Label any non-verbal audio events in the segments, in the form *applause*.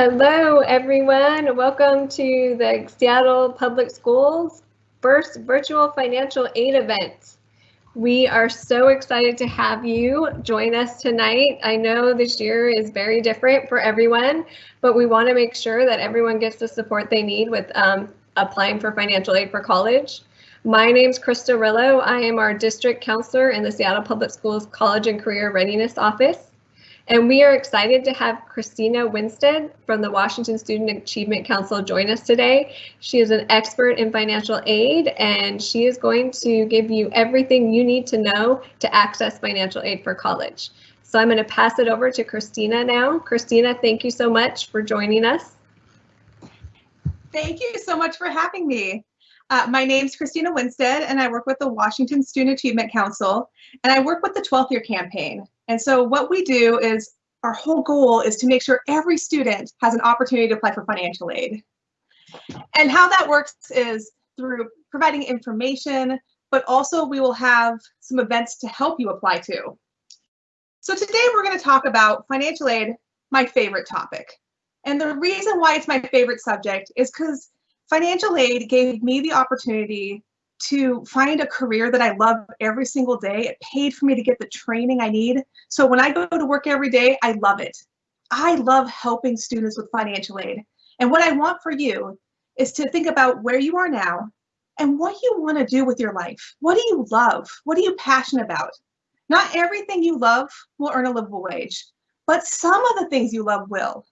Hello, everyone. Welcome to the Seattle Public Schools first virtual financial aid event. We are so excited to have you join us tonight. I know this year is very different for everyone, but we want to make sure that everyone gets the support they need with um, applying for financial aid for college. My name is Krista Rillo. I am our district counselor in the Seattle Public Schools College and Career Readiness Office. And we are excited to have Christina Winstead from the Washington Student Achievement Council join us today. She is an expert in financial aid and she is going to give you everything you need to know to access financial aid for college. So I'm going to pass it over to Christina now. Christina, thank you so much for joining us. Thank you so much for having me. Uh, my name is Christina Winstead, and I work with the Washington Student Achievement Council, and I work with the 12th year campaign. And so what we do is our whole goal is to make sure every student has an opportunity to apply for financial aid. And how that works is through providing information, but also we will have some events to help you apply to. So today we're going to talk about financial aid, my favorite topic. And the reason why it's my favorite subject is because financial aid gave me the opportunity to find a career that I love every single day. It paid for me to get the training I need. So when I go to work every day, I love it. I love helping students with financial aid. And what I want for you is to think about where you are now and what you want to do with your life. What do you love? What are you passionate about? Not everything you love will earn a livable wage, but some of the things you love will.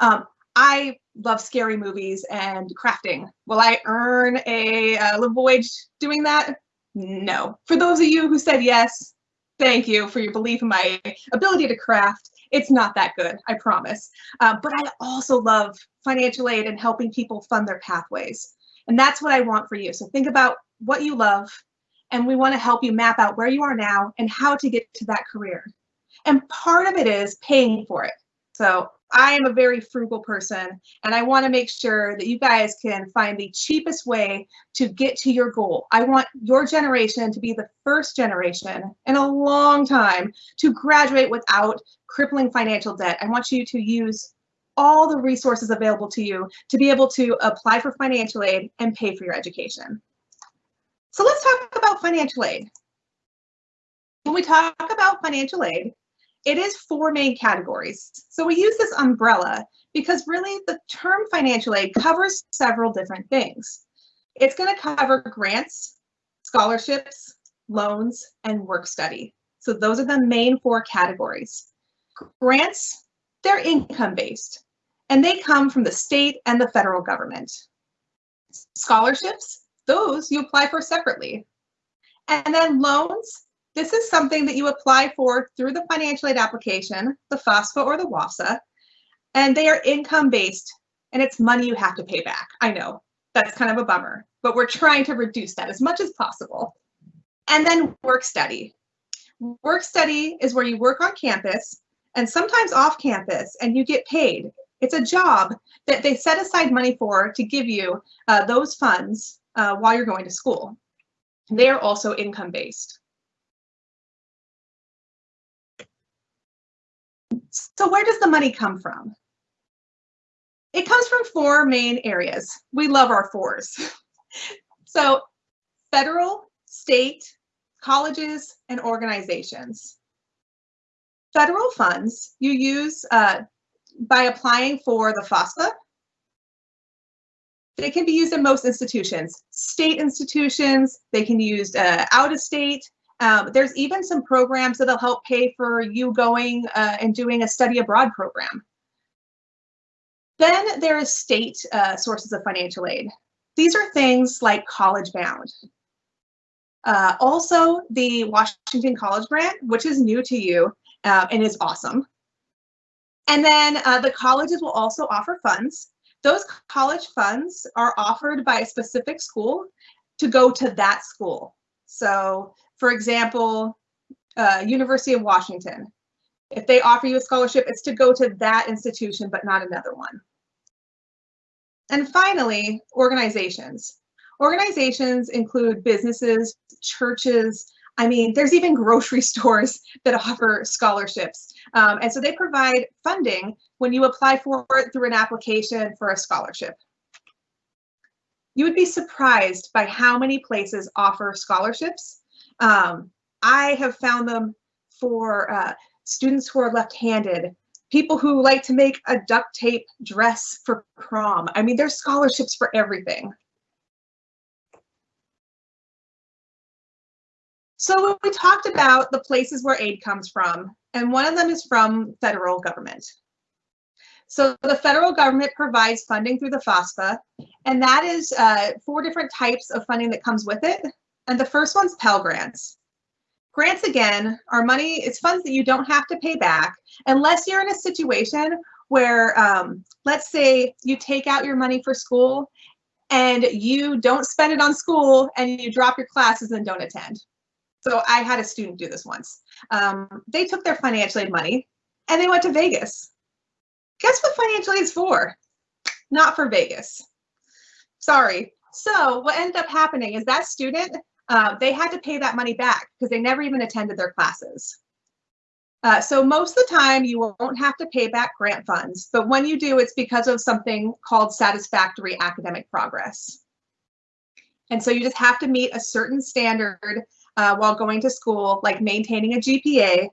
Um, I love scary movies and crafting. Will I earn a, a livable wage doing that? No. For those of you who said yes, thank you for your belief in my ability to craft. It's not that good, I promise. Uh, but I also love financial aid and helping people fund their pathways. And that's what I want for you. So think about what you love, and we want to help you map out where you are now and how to get to that career. And part of it is paying for it. So I am a very frugal person and I want to make sure that you guys can find the cheapest way to get to your goal. I want your generation to be the first generation in a long time to graduate without crippling financial debt. I want you to use all the resources available to you to be able to apply for financial aid and pay for your education. So let's talk about financial aid. When we talk about financial aid, it is four main categories. So we use this umbrella because really the term financial aid covers several different things. It's going to cover grants, scholarships, loans, and work study. So those are the main four categories. Grants, they're income based and they come from the state and the federal government. Scholarships, those you apply for separately. And then loans, this is something that you apply for through the financial aid application, the FAFSA or the WAFSA, and they are income based and it's money you have to pay back. I know that's kind of a bummer, but we're trying to reduce that as much as possible. And then work study. Work study is where you work on campus and sometimes off campus and you get paid. It's a job that they set aside money for to give you uh, those funds uh, while you're going to school. They are also income So where does the money come from? It comes from four main areas. We love our fours. *laughs* so federal, state, colleges, and organizations. Federal funds you use uh, by applying for the FAFSA. They can be used in most institutions. State institutions, they can be used uh, out of state, um, there's even some programs that'll help pay for you going uh, and doing a study abroad program. Then there is state uh, sources of financial aid. These are things like College Bound. Uh, also, the Washington College Grant, which is new to you uh, and is awesome. And then uh, the colleges will also offer funds. Those college funds are offered by a specific school to go to that school. So for example, uh, University of Washington. If they offer you a scholarship, it's to go to that institution, but not another one. And finally, organizations. Organizations include businesses, churches, I mean, there's even grocery *laughs* stores that offer scholarships. Um, and so they provide funding when you apply for it through an application for a scholarship. You would be surprised by how many places offer scholarships. Um, I have found them for uh, students who are left-handed, people who like to make a duct tape dress for prom. I mean, there's scholarships for everything. So we talked about the places where aid comes from, and one of them is from federal government. So the federal government provides funding through the FAFSA, and that is uh, four different types of funding that comes with it. And the first one's Pell Grants. Grants, again, are money, it's funds that you don't have to pay back unless you're in a situation where, um, let's say you take out your money for school and you don't spend it on school and you drop your classes and don't attend. So I had a student do this once. Um, they took their financial aid money and they went to Vegas. Guess what financial aid is for? Not for Vegas. Sorry. So what ended up happening is that student, uh, they had to pay that money back because they never even attended their classes. Uh, so most of the time you won't have to pay back grant funds, but when you do, it's because of something called satisfactory academic progress. And so you just have to meet a certain standard uh, while going to school, like maintaining a GPA,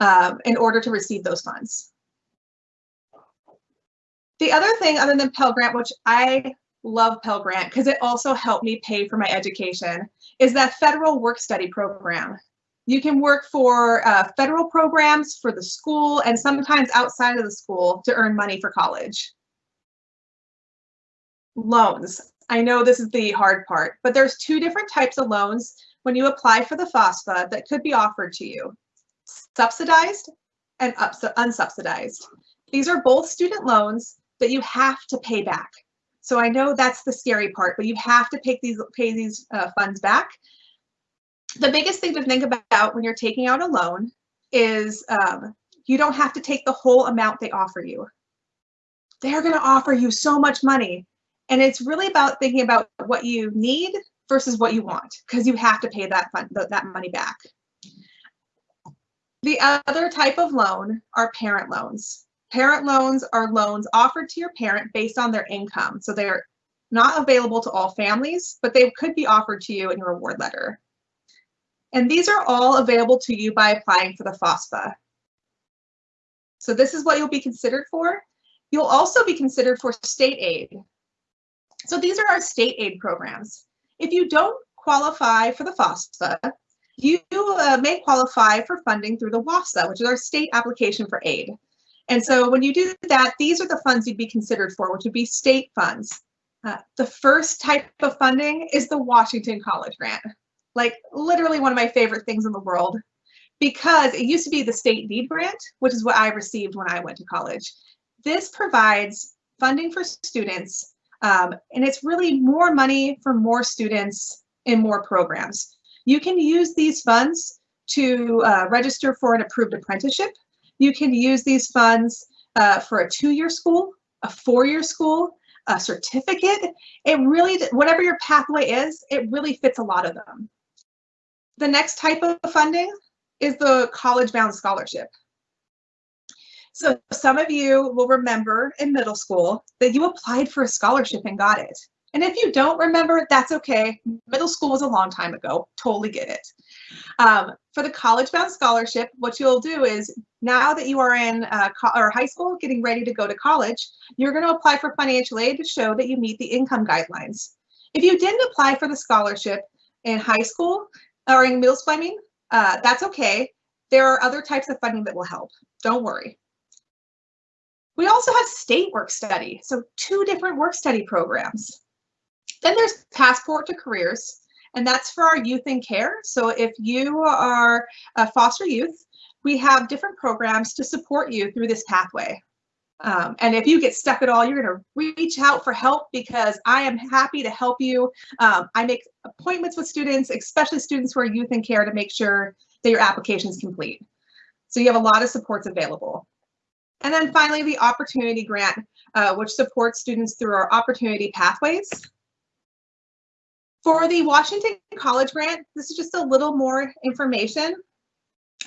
um, in order to receive those funds. The other thing other than Pell Grant, which I love Pell Grant because it also helped me pay for my education, is that federal work study program. You can work for uh, federal programs for the school and sometimes outside of the school to earn money for college. Loans. I know this is the hard part, but there's two different types of loans when you apply for the FAFSA that could be offered to you, subsidized and unsubsidized. These are both student loans that you have to pay back. So I know that's the scary part, but you have to pay these, pay these uh, funds back. The biggest thing to think about when you're taking out a loan is um, you don't have to take the whole amount they offer you. They're going to offer you so much money. And it's really about thinking about what you need versus what you want because you have to pay that fund, that money back. The other type of loan are parent loans. Parent loans are loans offered to your parent based on their income. So they're not available to all families, but they could be offered to you in your award letter. And these are all available to you by applying for the FAFSA. So this is what you'll be considered for. You'll also be considered for state aid. So these are our state aid programs. If you don't qualify for the FAFSA, you uh, may qualify for funding through the WAFSA, which is our state application for aid. And so when you do that, these are the funds you'd be considered for, which would be state funds. Uh, the first type of funding is the Washington College Grant. Like literally one of my favorite things in the world because it used to be the state need grant, which is what I received when I went to college. This provides funding for students um, and it's really more money for more students in more programs. You can use these funds to uh, register for an approved apprenticeship. You can use these funds uh, for a two-year school, a four-year school, a certificate. It really, whatever your pathway is, it really fits a lot of them. The next type of funding is the college-bound scholarship. So some of you will remember in middle school that you applied for a scholarship and got it. And if you don't remember, that's okay. Middle school was a long time ago. Totally get it. Um, for the college bound scholarship, what you'll do is now that you are in uh, or high school, getting ready to go to college, you're going to apply for financial aid to show that you meet the income guidelines. If you didn't apply for the scholarship in high school or in middle school, uh, that's okay. There are other types of funding that will help. Don't worry. We also have state work study, so two different work study programs. Then there's Passport to Careers, and that's for our youth in care. So if you are a foster youth, we have different programs to support you through this pathway. Um, and if you get stuck at all, you're going to reach out for help because I am happy to help you. Um, I make appointments with students, especially students who are youth in care to make sure that your application is complete. So you have a lot of supports available. And then finally, the Opportunity Grant, uh, which supports students through our opportunity pathways. For the Washington College Grant, this is just a little more information.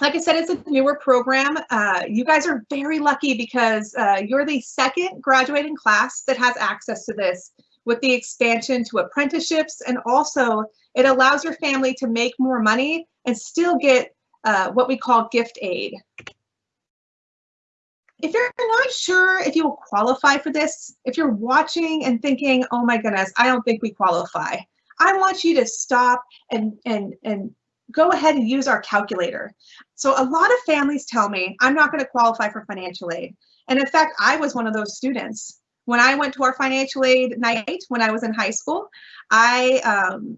Like I said, it's a newer program. Uh, you guys are very lucky because uh, you're the second graduating class that has access to this with the expansion to apprenticeships and also it allows your family to make more money and still get uh, what we call gift aid. If you're not sure if you will qualify for this, if you're watching and thinking, oh my goodness, I don't think we qualify, I want you to stop and, and, and go ahead and use our calculator. So a lot of families tell me, I'm not gonna qualify for financial aid. And in fact, I was one of those students. When I went to our financial aid night when I was in high school, I, um,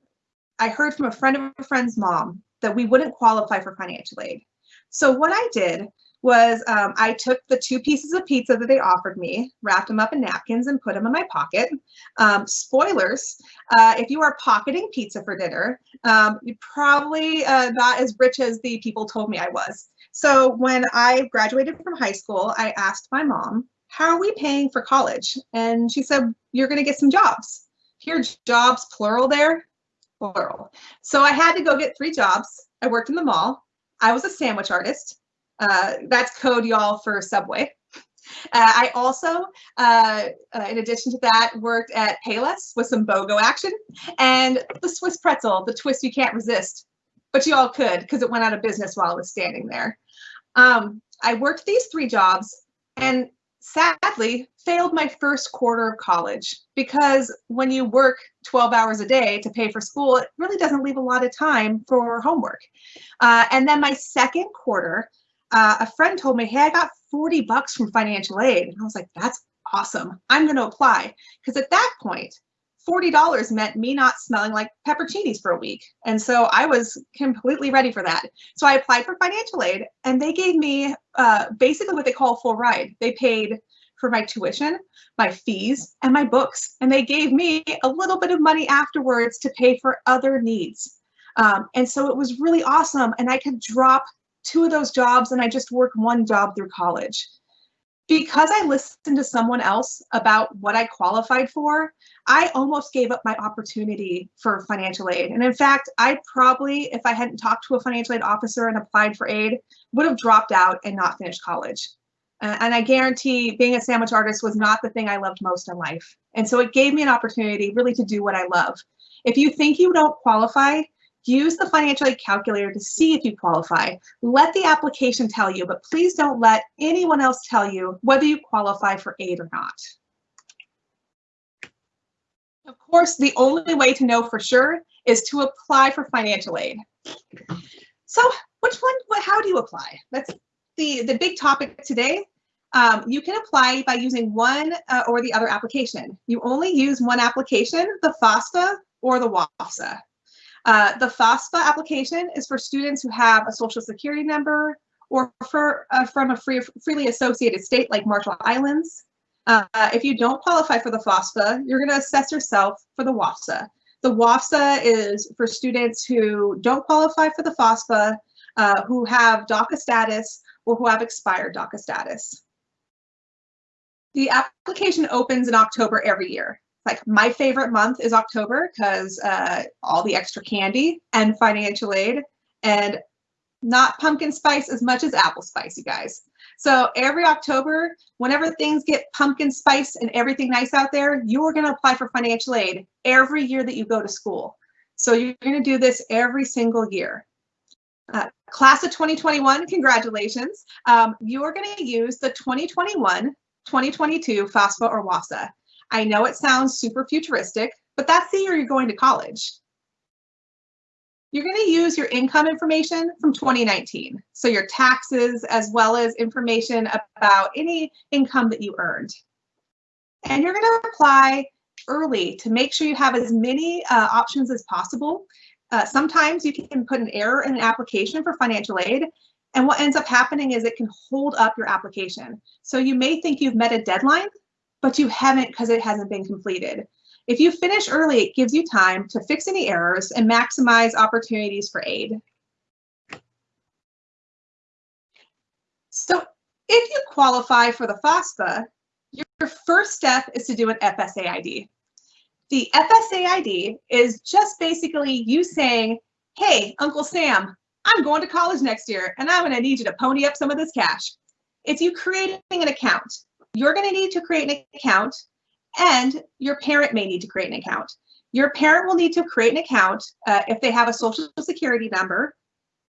I heard from a friend of a friend's mom that we wouldn't qualify for financial aid. So what I did was um, I took the two pieces of pizza that they offered me, wrapped them up in napkins and put them in my pocket. Um, spoilers, uh, if you are pocketing pizza for dinner, um, you're probably uh, not as rich as the people told me I was. So when I graduated from high school, I asked my mom, how are we paying for college? And she said, you're gonna get some jobs. Here, jobs plural there, plural. So I had to go get three jobs. I worked in the mall. I was a sandwich artist. Uh, that's code y'all for Subway. Uh, I also, uh, uh, in addition to that, worked at Payless with some BOGO action and the Swiss pretzel, the twist you can't resist, but you all could because it went out of business while I was standing there. Um, I worked these three jobs and sadly failed my first quarter of college because when you work 12 hours a day to pay for school, it really doesn't leave a lot of time for homework. Uh, and then my second quarter, uh, a friend told me, hey, I got 40 bucks from financial aid. And I was like, that's awesome. I'm going to apply. Because at that point, $40 meant me not smelling like pepperoncinis for a week. And so I was completely ready for that. So I applied for financial aid and they gave me uh, basically what they call full ride. They paid for my tuition, my fees, and my books. And they gave me a little bit of money afterwards to pay for other needs. Um, and so it was really awesome. And I could drop two of those jobs and I just worked one job through college. Because I listened to someone else about what I qualified for, I almost gave up my opportunity for financial aid. And in fact, I probably, if I hadn't talked to a financial aid officer and applied for aid, would have dropped out and not finished college. Uh, and I guarantee being a sandwich artist was not the thing I loved most in life. And so it gave me an opportunity really to do what I love. If you think you don't qualify, Use the financial aid calculator to see if you qualify. Let the application tell you, but please don't let anyone else tell you whether you qualify for aid or not. Of course, the only way to know for sure is to apply for financial aid. So which one, how do you apply? That's the, the big topic today. Um, you can apply by using one uh, or the other application. You only use one application, the FAFSA or the WAFSA. Uh, the FAFSA application is for students who have a social security number or for, uh, from a free, freely associated state like Marshall Islands. Uh, if you don't qualify for the FAFSA, you're going to assess yourself for the WAFSA. The WAFSA is for students who don't qualify for the FAFSA, uh, who have DACA status, or who have expired DACA status. The application opens in October every year like my favorite month is October because uh, all the extra candy and financial aid and not pumpkin spice as much as apple spice, you guys. So every October, whenever things get pumpkin spice and everything nice out there, you are going to apply for financial aid every year that you go to school. So you're going to do this every single year. Uh, class of 2021, congratulations. Um, you are going to use the 2021 2022 FAFSA or WAFSA. I know it sounds super futuristic, but that's the year you're going to college. You're going to use your income information from 2019. So your taxes, as well as information about any income that you earned. And you're going to apply early to make sure you have as many uh, options as possible. Uh, sometimes you can put an error in an application for financial aid and what ends up happening is it can hold up your application. So you may think you've met a deadline, but you haven't because it hasn't been completed. If you finish early, it gives you time to fix any errors and maximize opportunities for aid. So if you qualify for the FAFSA, your first step is to do an FSA ID. The FSA ID is just basically you saying, hey, Uncle Sam, I'm going to college next year and I'm going to need you to pony up some of this cash. It's you creating an account. You're going to need to create an account and your parent may need to create an account. Your parent will need to create an account uh, if they have a social security number.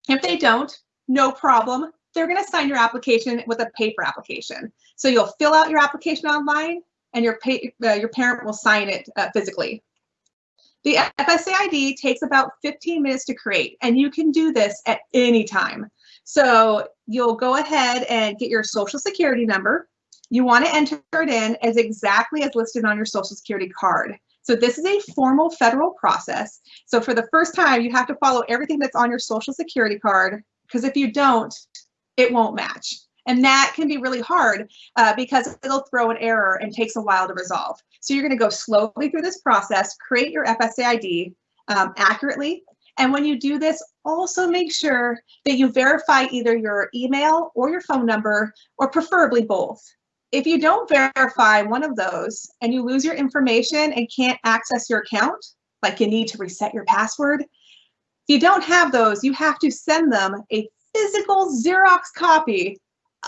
If they don't, no problem. They're going to sign your application with a paper application. So you'll fill out your application online and your, uh, your parent will sign it uh, physically. The FSA ID takes about 15 minutes to create, and you can do this at any time. So you'll go ahead and get your social security number. You want to enter it in as exactly as listed on your social security card. So this is a formal federal process. So for the first time, you have to follow everything that's on your social security card, because if you don't, it won't match. And that can be really hard uh, because it'll throw an error and takes a while to resolve. So you're going to go slowly through this process, create your FSA ID um, accurately. And when you do this, also make sure that you verify either your email or your phone number, or preferably both. If you don't verify one of those and you lose your information and can't access your account, like you need to reset your password, if you don't have those, you have to send them a physical Xerox copy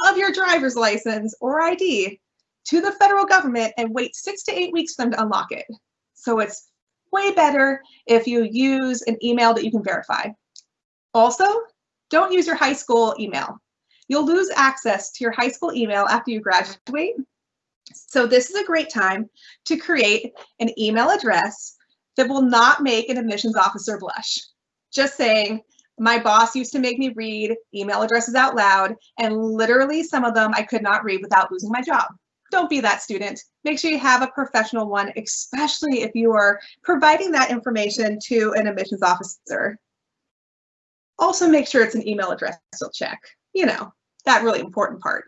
of your driver's license or ID to the federal government and wait six to eight weeks for them to unlock it. So it's way better if you use an email that you can verify. Also, don't use your high school email. You'll lose access to your high school email after you graduate. So this is a great time to create an email address that will not make an admissions officer blush. Just saying, my boss used to make me read email addresses out loud, and literally some of them I could not read without losing my job. Don't be that student. Make sure you have a professional one, especially if you are providing that information to an admissions officer. Also make sure it's an email address you'll check. You know, that really important part.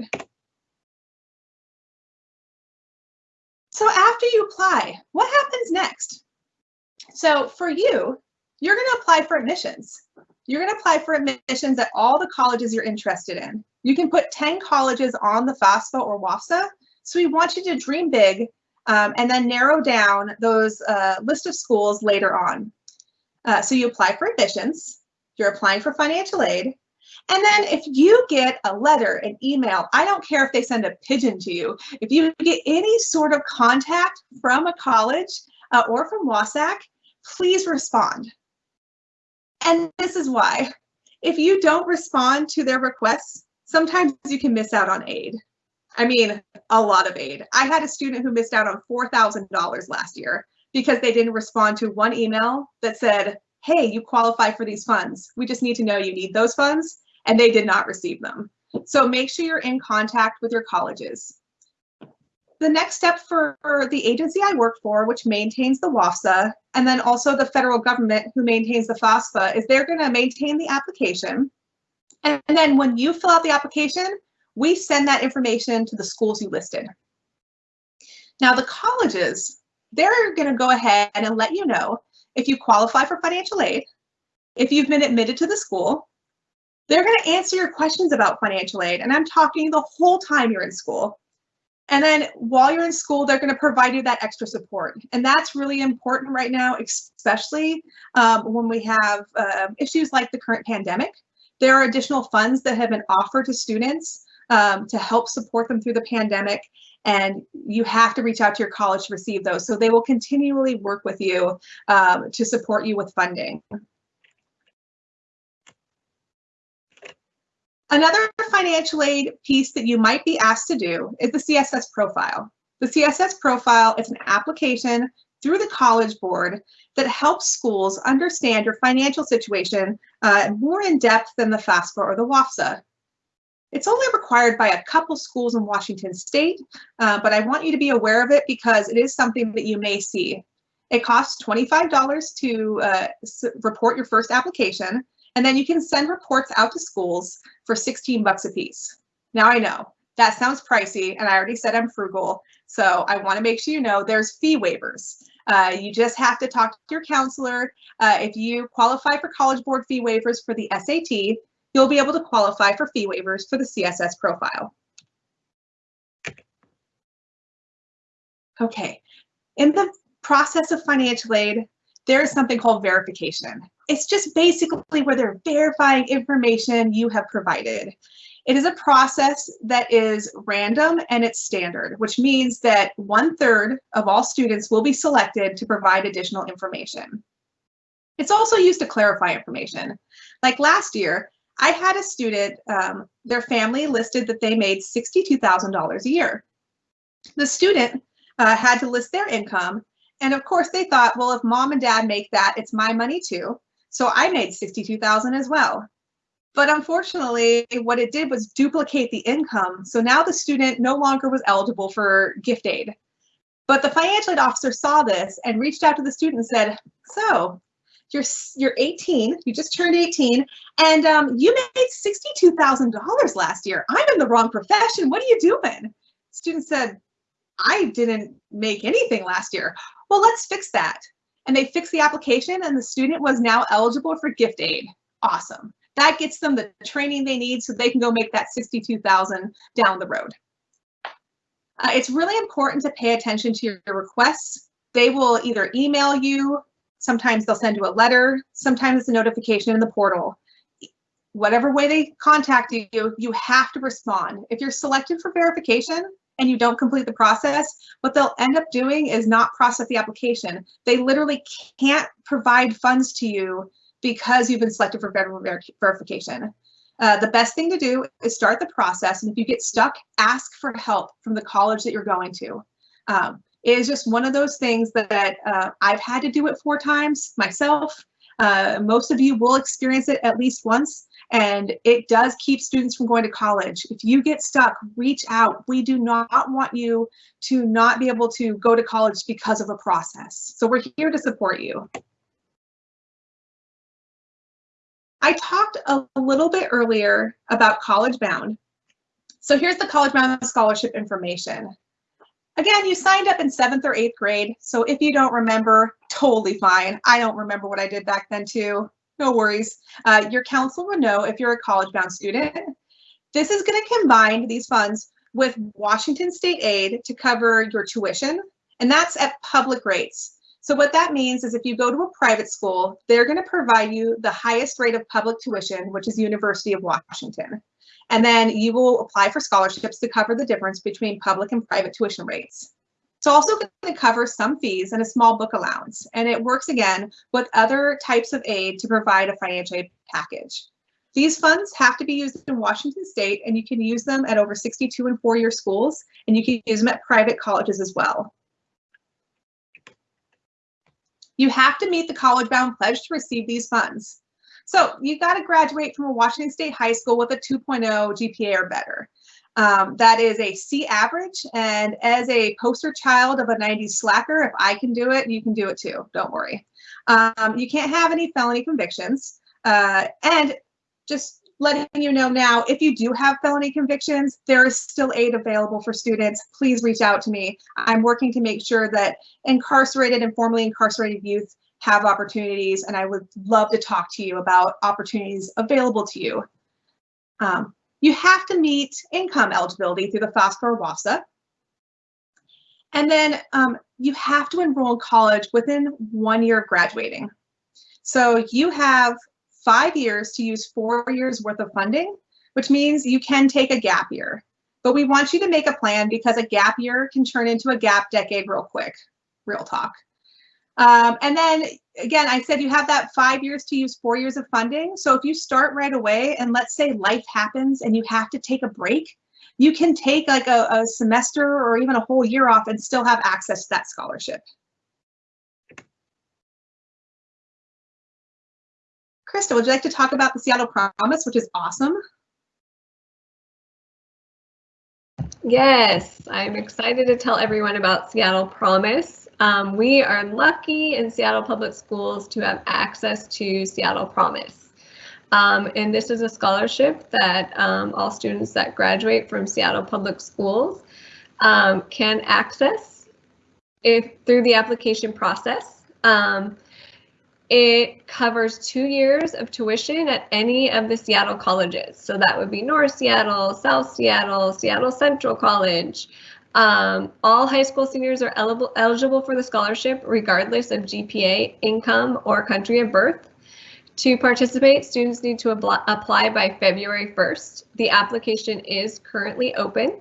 So after you apply, what happens next? So for you, you're going to apply for admissions. You're going to apply for admissions at all the colleges you're interested in. You can put 10 colleges on the FAFSA or WAFSA. So we want you to dream big um, and then narrow down those uh, list of schools later on. Uh, so you apply for admissions, you're applying for financial aid, and then if you get a letter, an email, I don't care if they send a pigeon to you, if you get any sort of contact from a college uh, or from WSAC, please respond. And this is why. If you don't respond to their requests, sometimes you can miss out on aid. I mean, a lot of aid. I had a student who missed out on $4,000 last year because they didn't respond to one email that said, hey, you qualify for these funds. We just need to know you need those funds. And they did not receive them. So make sure you're in contact with your colleges. The next step for the agency I work for, which maintains the WAFSA, and then also the federal government who maintains the FAFSA, is they're going to maintain the application. And then when you fill out the application, we send that information to the schools you listed. Now the colleges, they're going to go ahead and let you know if you qualify for financial aid, if you've been admitted to the school, they're going to answer your questions about financial aid. And I'm talking the whole time you're in school. And then while you're in school, they're going to provide you that extra support. And that's really important right now, especially um, when we have uh, issues like the current pandemic. There are additional funds that have been offered to students um, to help support them through the pandemic. And you have to reach out to your college to receive those. So they will continually work with you um, to support you with funding. Another financial aid piece that you might be asked to do is the CSS profile. The CSS profile is an application through the College Board that helps schools understand your financial situation uh, more in depth than the FAFSA or the WAFSA. It's only required by a couple schools in Washington state, uh, but I want you to be aware of it because it is something that you may see. It costs $25 to uh, report your first application, and then you can send reports out to schools for 16 bucks a piece. Now I know that sounds pricey and I already said I'm frugal. So I wanna make sure you know there's fee waivers. Uh, you just have to talk to your counselor. Uh, if you qualify for College Board fee waivers for the SAT, you'll be able to qualify for fee waivers for the CSS profile. Okay, in the process of financial aid, there is something called verification. It's just basically where they're verifying information you have provided. It is a process that is random and it's standard, which means that one third of all students will be selected to provide additional information. It's also used to clarify information. Like last year, I had a student, um, their family listed that they made $62,000 a year. The student uh, had to list their income. And of course they thought, well, if mom and dad make that, it's my money too. So I made 62,000 as well. But unfortunately, what it did was duplicate the income. So now the student no longer was eligible for gift aid. But the financial aid officer saw this and reached out to the student and said, so you're, you're 18, you just turned 18, and um, you made $62,000 last year. I'm in the wrong profession. What are you doing? Student said, I didn't make anything last year. Well, let's fix that. And they fixed the application and the student was now eligible for gift aid. Awesome. That gets them the training they need so they can go make that 62,000 down the road. Uh, it's really important to pay attention to your, your requests. They will either email you, sometimes they'll send you a letter, sometimes it's a notification in the portal. Whatever way they contact you, you have to respond. If you're selected for verification and you don't complete the process, what they'll end up doing is not process the application. They literally can't provide funds to you because you've been selected for federal ver verification. Uh, the best thing to do is start the process. And if you get stuck, ask for help from the college that you're going to. Um, it is just one of those things that uh, I've had to do it four times myself. Uh, most of you will experience it at least once, and it does keep students from going to college. If you get stuck, reach out. We do not want you to not be able to go to college because of a process. So we're here to support you. I talked a little bit earlier about College Bound. So here's the College Bound scholarship information. Again, you signed up in seventh or eighth grade. So if you don't remember, totally fine. I don't remember what I did back then too. No worries. Uh, your counselor will know if you're a college bound student. This is going to combine these funds with Washington State Aid to cover your tuition, and that's at public rates. So what that means is if you go to a private school, they're going to provide you the highest rate of public tuition, which is University of Washington. And then you will apply for scholarships to cover the difference between public and private tuition rates. It's also going to cover some fees and a small book allowance. And it works again with other types of aid to provide a financial aid package. These funds have to be used in Washington state and you can use them at over 62 and four year schools and you can use them at private colleges as well. You have to meet the college bound pledge to receive these funds. So you got to graduate from a Washington State high school with a 2.0 GPA or better. Um, that is a C average. And as a poster child of a 90s slacker, if I can do it, you can do it too. Don't worry. Um, you can't have any felony convictions. Uh, and just letting you know now, if you do have felony convictions, there is still aid available for students. Please reach out to me. I'm working to make sure that incarcerated and formerly incarcerated youth have opportunities, and I would love to talk to you about opportunities available to you. Um, you have to meet income eligibility through the FAFSA or WAFSA. And then um, you have to enroll in college within one year of graduating. So you have five years to use four years worth of funding, which means you can take a gap year. But we want you to make a plan because a gap year can turn into a gap decade real quick, real talk. Um, and then again, I said you have that five years to use four years of funding. So if you start right away and let's say life happens and you have to take a break, you can take like a, a semester or even a whole year off and still have access to that scholarship. Krista, would you like to talk about the Seattle Promise, which is awesome? Yes, I'm excited to tell everyone about Seattle Promise. Um, we are lucky in Seattle Public Schools to have access to Seattle Promise. Um, and this is a scholarship that um, all students that graduate from Seattle Public Schools um, can access if through the application process. Um, it covers two years of tuition at any of the Seattle colleges. So that would be North Seattle, South Seattle, Seattle Central College, Um, all high school seniors are eligible, for the scholarship regardless of GPA, income, or country of birth. To participate, students need to apply by February 1st. The application is currently open.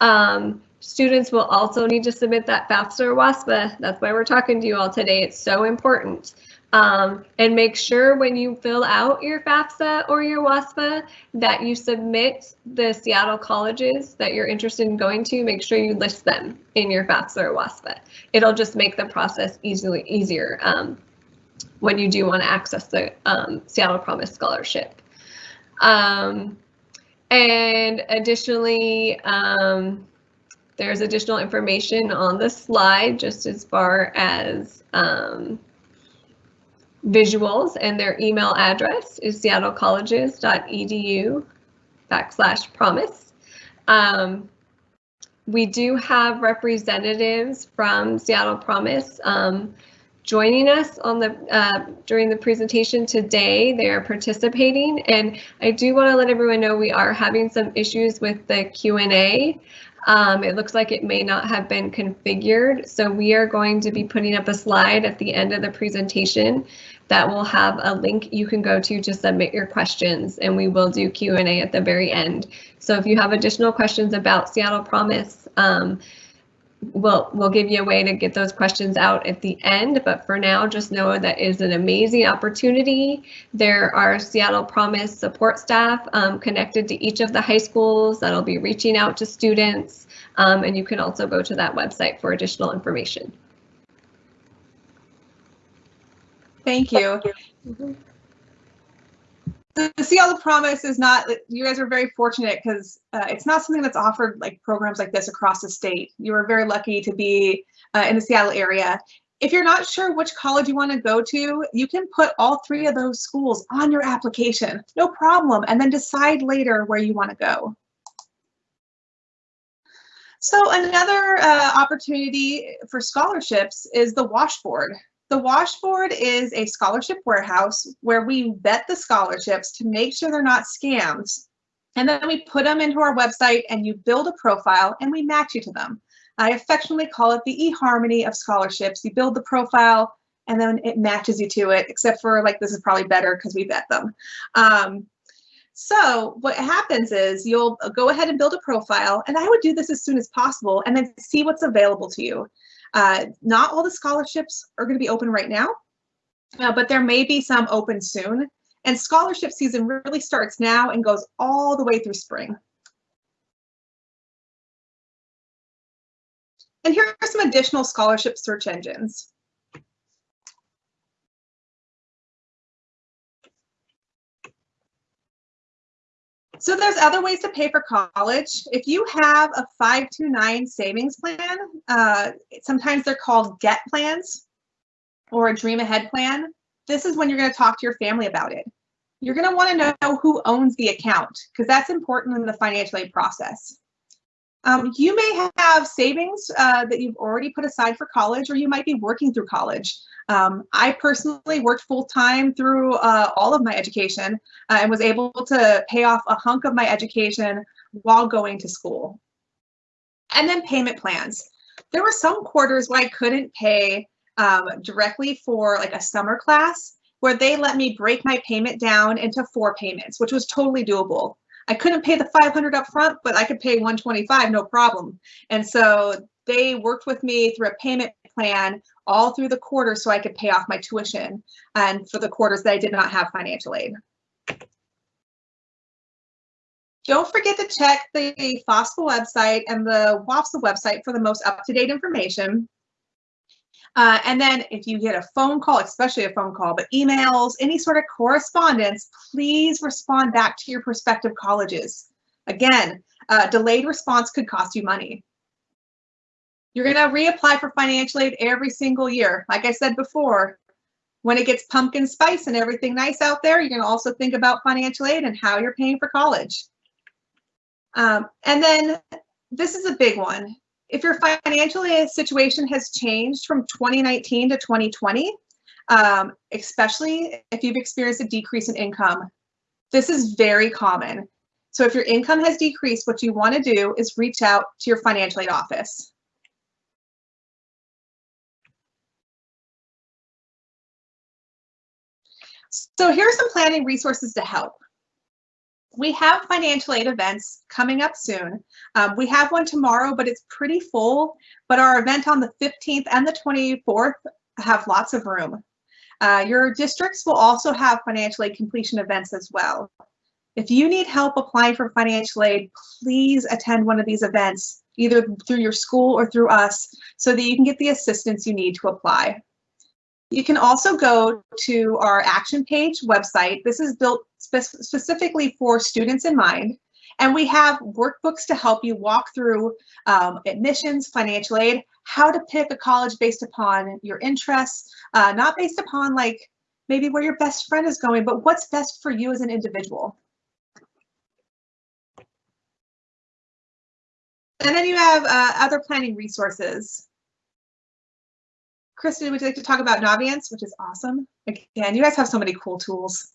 Um, students will also need to submit that FAFSA or WASFA. That's why we're talking to you all today. It's so important. Um, and make sure when you fill out your FAFSA or your WASFA that you submit the Seattle colleges that you're interested in going to. Make sure you list them in your FAFSA or WASFA. It'll just make the process easily easier um, when you do want to access the um, Seattle Promise Scholarship. Um, and additionally, um, there's additional information on the slide just as far as um, visuals and their email address is seattlecolleges.edu backslash promise. Um, we do have representatives from Seattle Promise um, joining us on the uh, during the presentation today. They are participating, and I do want to let everyone know we are having some issues with the Q&A. Um, it looks like it may not have been configured, so we are going to be putting up a slide at the end of the presentation that will have a link you can go to to submit your questions, and we will do Q&A at the very end. So if you have additional questions about Seattle Promise, um, we'll, we'll give you a way to get those questions out at the end, but for now, just know that is an amazing opportunity. There are Seattle Promise support staff um, connected to each of the high schools that'll be reaching out to students, um, and you can also go to that website for additional information. Thank you. Mm-hmm the Seattle Promise is not, you guys are very fortunate because uh, it's not something that's offered like programs like this across the state. You are very lucky to be uh, in the Seattle area. If you're not sure which college you want to go to, you can put all three of those schools on your application, no problem, and then decide later where you want to go. So another uh, opportunity for scholarships is the washboard. The Washboard is a scholarship warehouse where we vet the scholarships to make sure they're not scams. And then we put them into our website and you build a profile and we match you to them. I affectionately call it the eHarmony of scholarships. You build the profile and then it matches you to it, except for like this is probably better because we vet them. Um, so what happens is you'll go ahead and build a profile, and I would do this as soon as possible and then see what's available to you. Uh, not all the scholarships are going to be open right now, uh, but there may be some open soon. And scholarship season really starts now and goes all the way through spring. And here are some additional scholarship search engines. So there's other ways to pay for college. If you have a 529 savings plan, uh, sometimes they're called GET plans or a Dream Ahead plan. This is when you're going to talk to your family about it. You're going to want to know who owns the account because that's important in the financial aid process. Um, you may have savings uh, that you've already put aside for college, or you might be working through college. Um, I personally worked full time through uh, all of my education uh, and was able to pay off a hunk of my education while going to school. And then payment plans. There were some quarters where I couldn't pay um, directly for like a summer class where they let me break my payment down into four payments, which was totally doable. I couldn't pay the 500 up front, but I could pay 125, no problem. And so they worked with me through a payment plan all through the quarter so I could pay off my tuition and for the quarters that I did not have financial aid. Don't forget to check the FAFSA website and the WAFSA website for the most up-to-date information. Uh, and then if you get a phone call, especially a phone call, but emails, any sort of correspondence, please respond back to your prospective colleges. Again, uh, delayed response could cost you money. You're going to reapply for financial aid every single year. Like I said before, when it gets pumpkin spice and everything nice out there, you're to also think about financial aid and how you're paying for college. Um, and then this is a big one. If your financial situation has changed from 2019 to 2020, um, especially if you've experienced a decrease in income, this is very common. So if your income has decreased, what you want to do is reach out to your financial aid office. So here are some planning resources to help. We have financial aid events coming up soon. Um, we have one tomorrow, but it's pretty full. But our event on the 15th and the 24th have lots of room. Uh, your districts will also have financial aid completion events as well. If you need help applying for financial aid, please attend one of these events, either through your school or through us, so that you can get the assistance you need to apply. You can also go to our action page website. This is built spe specifically for students in mind. And we have workbooks to help you walk through um, admissions, financial aid, how to pick a college based upon your interests, uh, not based upon like maybe where your best friend is going, but what's best for you as an individual. And then you have uh, other planning resources. Kristen, would you like to talk about Naviance, which is awesome? Again, you guys have so many cool tools.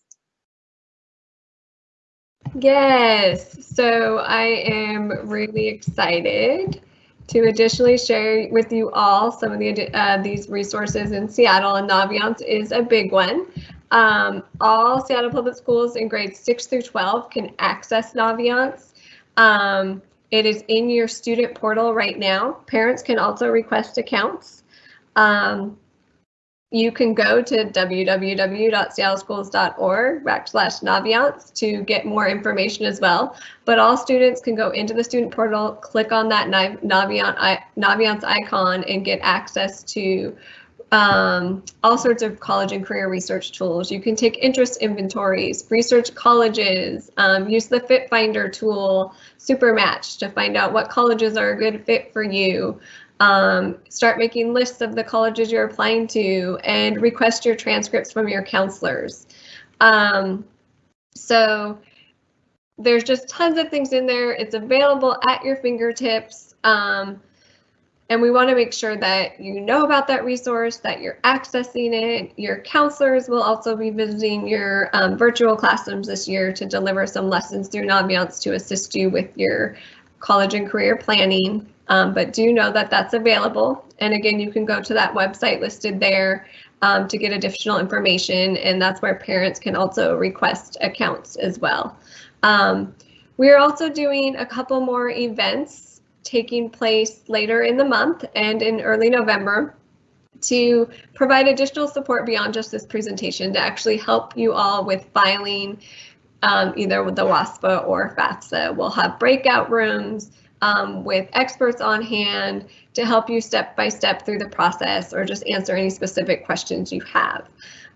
Yes, so I am really excited to additionally share with you all some of the uh, these resources in Seattle, and Naviance is a big one. Um, all Seattle Public Schools in grades 6 through 12 can access Naviance. Um, it is in your student portal right now. Parents can also request accounts. Um, you can go to www.seattleschools.org backslash Naviance to get more information as well. But all students can go into the student portal, click on that Naviance icon and get access to um, all sorts of college and career research tools. You can take interest inventories, research colleges, um, use the Fit Finder tool, Supermatch to find out what colleges are a good fit for you. Um, start making lists of the colleges you're applying to and request your transcripts from your counselors. Um, so there's just tons of things in there. It's available at your fingertips. Um, and we want to make sure that you know about that resource, that you're accessing it. Your counselors will also be visiting your um, virtual classrooms this year to deliver some lessons through Naviance to assist you with your college and career planning. Um, but do know that that's available. And again, you can go to that website listed there um, to get additional information. And that's where parents can also request accounts as well. Um, we're also doing a couple more events taking place later in the month and in early November to provide additional support beyond just this presentation to actually help you all with filing um, either with the WASFA or FAFSA. We'll have breakout rooms, um, with experts on hand to help you step by step through the process or just answer any specific questions you have.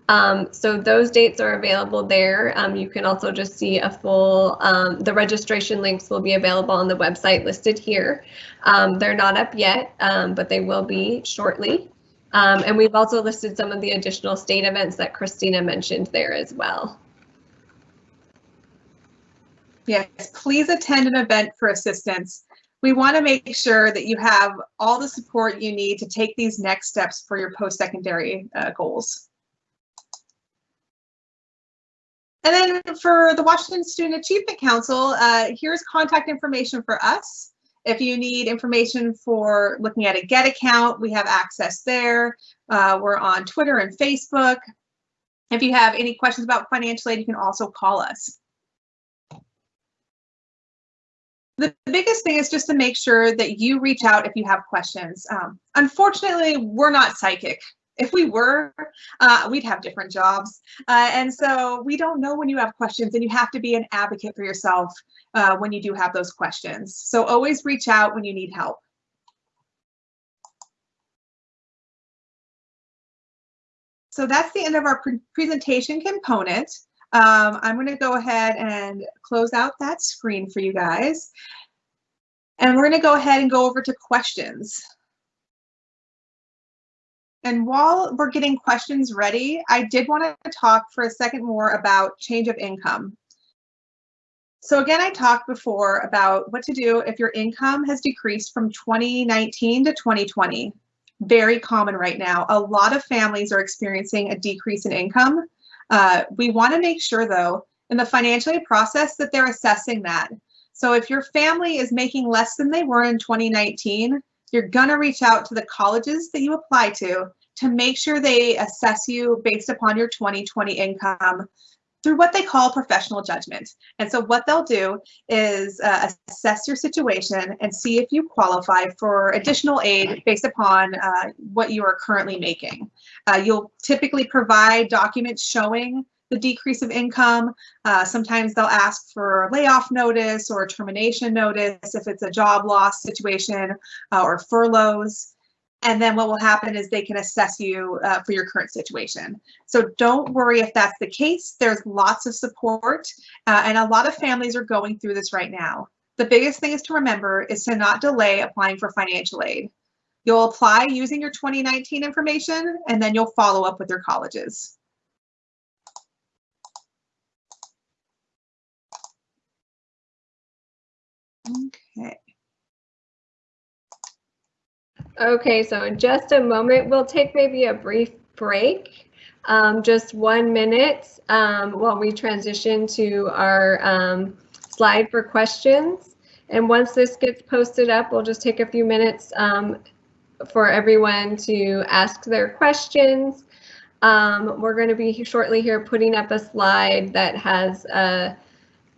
Um, so those dates are available there. Um, you can also just see a full, um, the registration links will be available on the website listed here. Um, they're not up yet, um, but they will be shortly. Um, and we've also listed some of the additional state events that Christina mentioned there as well. Yes, please attend an event for assistance we want to make sure that you have all the support you need to take these next steps for your post-secondary uh, goals. And then for the Washington Student Achievement Council, uh, here's contact information for us. If you need information for looking at a GET account, we have access there. Uh, we're on Twitter and Facebook. If you have any questions about financial aid, you can also call us. The biggest thing is just to make sure that you reach out if you have questions. Um, unfortunately, we're not psychic. If we were, uh, we'd have different jobs. Uh, and so we don't know when you have questions and you have to be an advocate for yourself uh, when you do have those questions. So always reach out when you need help. So that's the end of our pre presentation component. Um, I'm going to go ahead and close out that screen for you guys. And we're going to go ahead and go over to questions. And while we're getting questions ready, I did want to talk for a second more about change of income. So again, I talked before about what to do if your income has decreased from 2019 to 2020. Very common right now. A lot of families are experiencing a decrease in income. Uh, we want to make sure, though, in the financial aid process that they're assessing that. So if your family is making less than they were in 2019, you're gonna reach out to the colleges that you apply to to make sure they assess you based upon your 2020 income through what they call professional judgment. And so what they'll do is uh, assess your situation and see if you qualify for additional aid based upon uh, what you are currently making. Uh, you'll typically provide documents showing the decrease of income. Uh, sometimes they'll ask for layoff notice or termination notice if it's a job loss situation uh, or furloughs. And then what will happen is they can assess you uh, for your current situation. So don't worry if that's the case. There's lots of support uh, and a lot of families are going through this right now. The biggest thing is to remember is to not delay applying for financial aid. You'll apply using your 2019 information and then you'll follow up with your colleges. Okay. Okay, so in just a moment, we'll take maybe a brief break, um, just one minute um, while we transition to our um, slide for questions. And once this gets posted up, we'll just take a few minutes um, for everyone to ask their questions. Um, we're going to be shortly here putting up a slide that has a,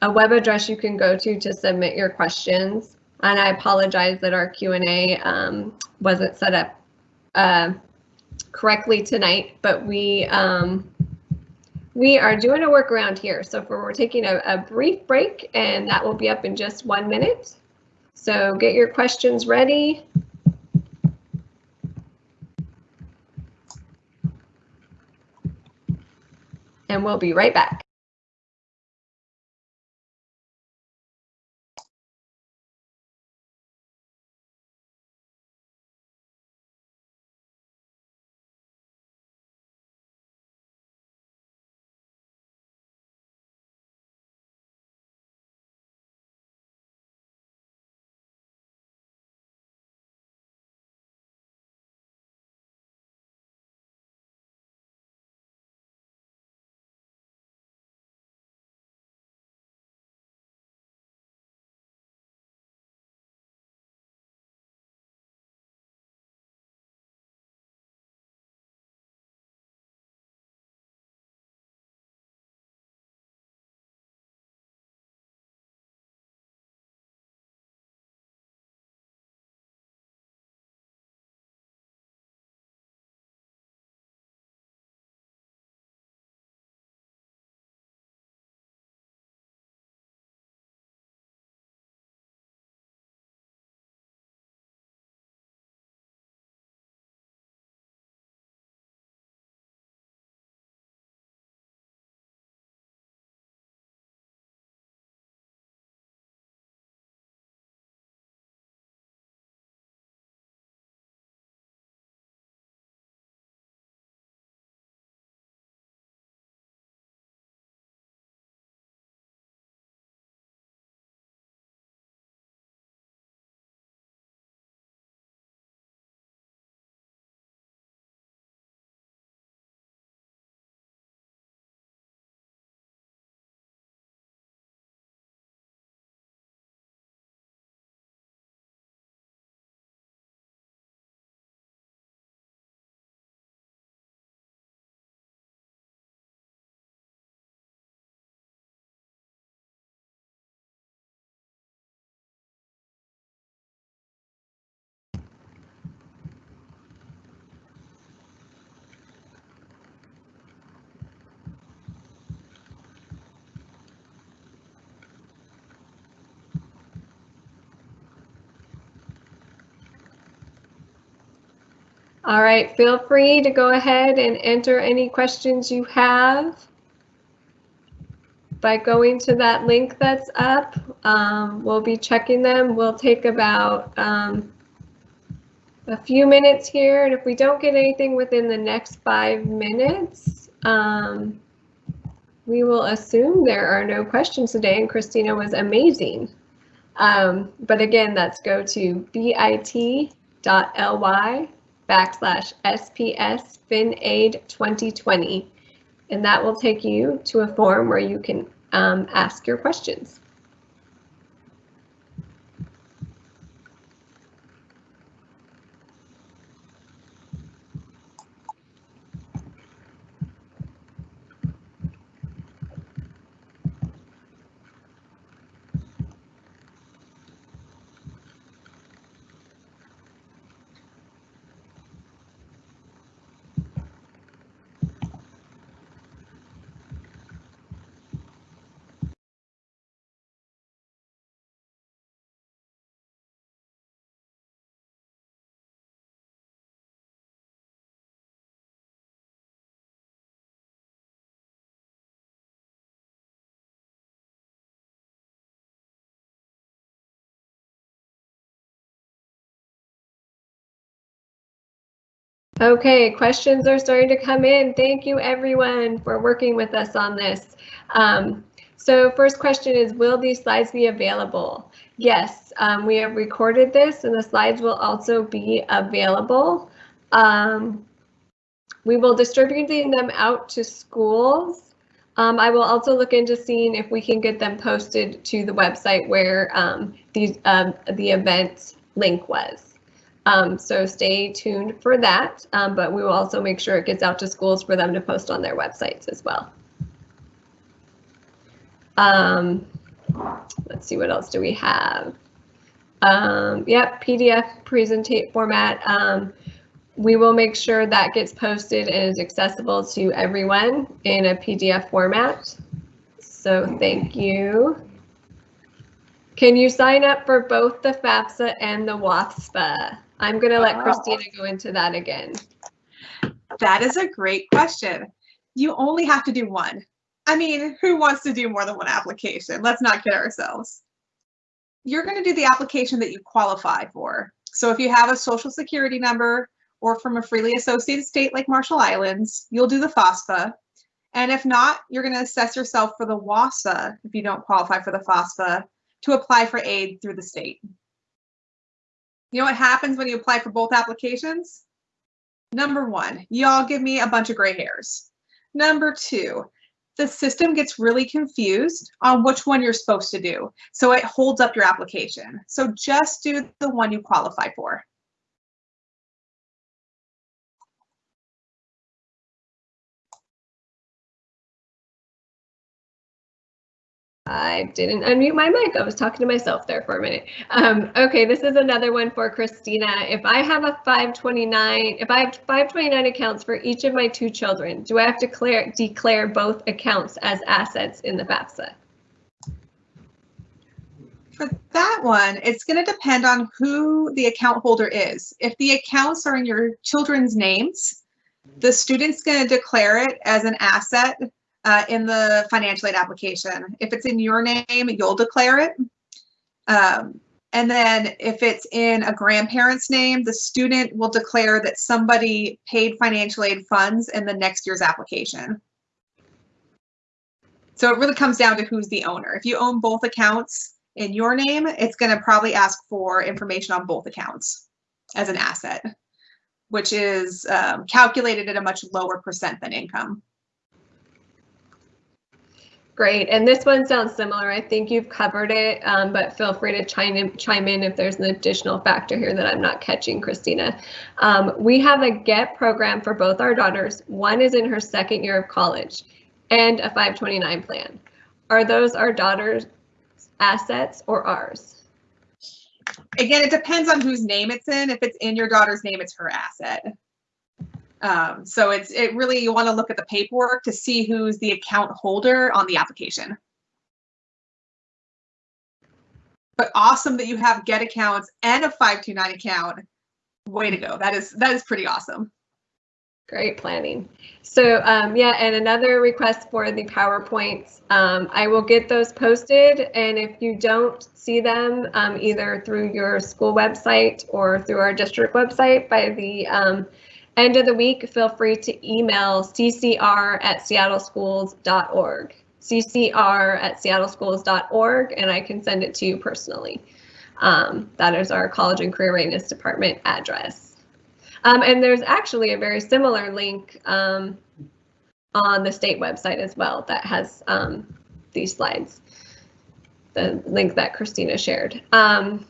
a web address you can go to to submit your questions. And I apologize that our Q&A um, wasn't set up uh, correctly tonight, but we um, we are doing a workaround here. So for, we're taking a, a brief break and that will be up in just one minute. So get your questions ready. And we'll be right back. All right, feel free to go ahead and enter any questions you have by going to that link that's up. Um, we'll be checking them. We'll take about um, a few minutes here, and if we don't get anything within the next five minutes, um, we will assume there are no questions today, and Christina was amazing. Um, but again, that's go to bit.ly backslash SPS FinAid 2020. And that will take you to a form where you can um, ask your questions. Okay, questions are starting to come in. Thank you everyone for working with us on this. Um, so first question is, will these slides be available? Yes, um, we have recorded this and the slides will also be available. Um, we will distributing them out to schools. Um, I will also look into seeing if we can get them posted to the website where um, um, the event link was. Um, so stay tuned for that, um, but we will also make sure it gets out to schools for them to post on their websites as well. Um, let's see, what else do we have? Um, yep, PDF presentate format. Um, we will make sure that gets posted and is accessible to everyone in a PDF format. So thank you. Can you sign up for both the FAFSA and the WASFA? I'm going to let Christina go into that again. That is a great question. You only have to do one. I mean, who wants to do more than one application? Let's not kid ourselves. You're going to do the application that you qualify for. So if you have a social security number or from a freely associated state like Marshall Islands, you'll do the FAFSA. And if not, you're going to assess yourself for the WASFA if you don't qualify for the FAFSA to apply for aid through the state. You know what happens when you apply for both applications? Number one, y'all give me a bunch of gray hairs. Number two, the system gets really confused on which one you're supposed to do. So it holds up your application. So just do the one you qualify for. I didn't unmute my mic. I was talking to myself there for a minute. Um, okay, this is another one for Christina. If I have a 529, if I have 529 accounts for each of my two children, do I have to declare, declare both accounts as assets in the FAFSA? For that one, it's going to depend on who the account holder is. If the accounts are in your children's names, the student's going to declare it as an asset uh, in the financial aid application. If it's in your name, you'll declare it. Um, and then if it's in a grandparent's name, the student will declare that somebody paid financial aid funds in the next year's application. So it really comes down to who's the owner. If you own both accounts in your name, it's going to probably ask for information on both accounts as an asset, which is um, calculated at a much lower percent than income. Great, and this one sounds similar. I think you've covered it, um, but feel free to chime in, chime in if there's an additional factor here that I'm not catching, Christina. Um, we have a GET program for both our daughters. One is in her second year of college and a 529 plan. Are those our daughter's assets or ours? Again, it depends on whose name it's in. If it's in your daughter's name, it's her asset. Um, so it's it really you want to look at the paperwork to see who's the account holder on the application. But awesome that you have GET accounts and a 529 account. Way to go. That is that is pretty awesome. Great planning. So um, yeah, and another request for the PowerPoints. Um, I will get those posted, and if you don't see them um, either through your school website or through our district website by the um, End of the week, feel free to email ccr at seattleschools.org. ccr at seattleschools.org, and I can send it to you personally. Um, that is our College and Career Readiness Department address. Um, and there's actually a very similar link um, on the state website as well that has um, these slides, the link that Christina shared. Um,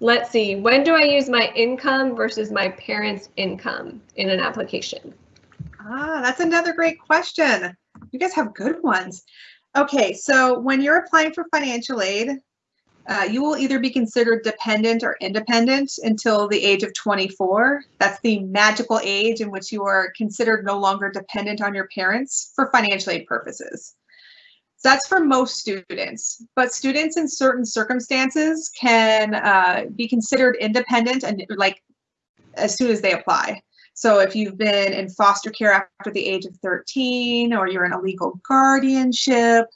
let's see, when do I use my income versus my parents' income in an application? Ah, that's another great question. You guys have good ones. Okay, so when you're applying for financial aid, uh, you will either be considered dependent or independent until the age of 24. That's the magical age in which you are considered no longer dependent on your parents for financial aid purposes. So that's for most students, but students in certain circumstances can uh, be considered independent and like as soon as they apply. So if you've been in foster care after the age of 13 or you're in a legal guardianship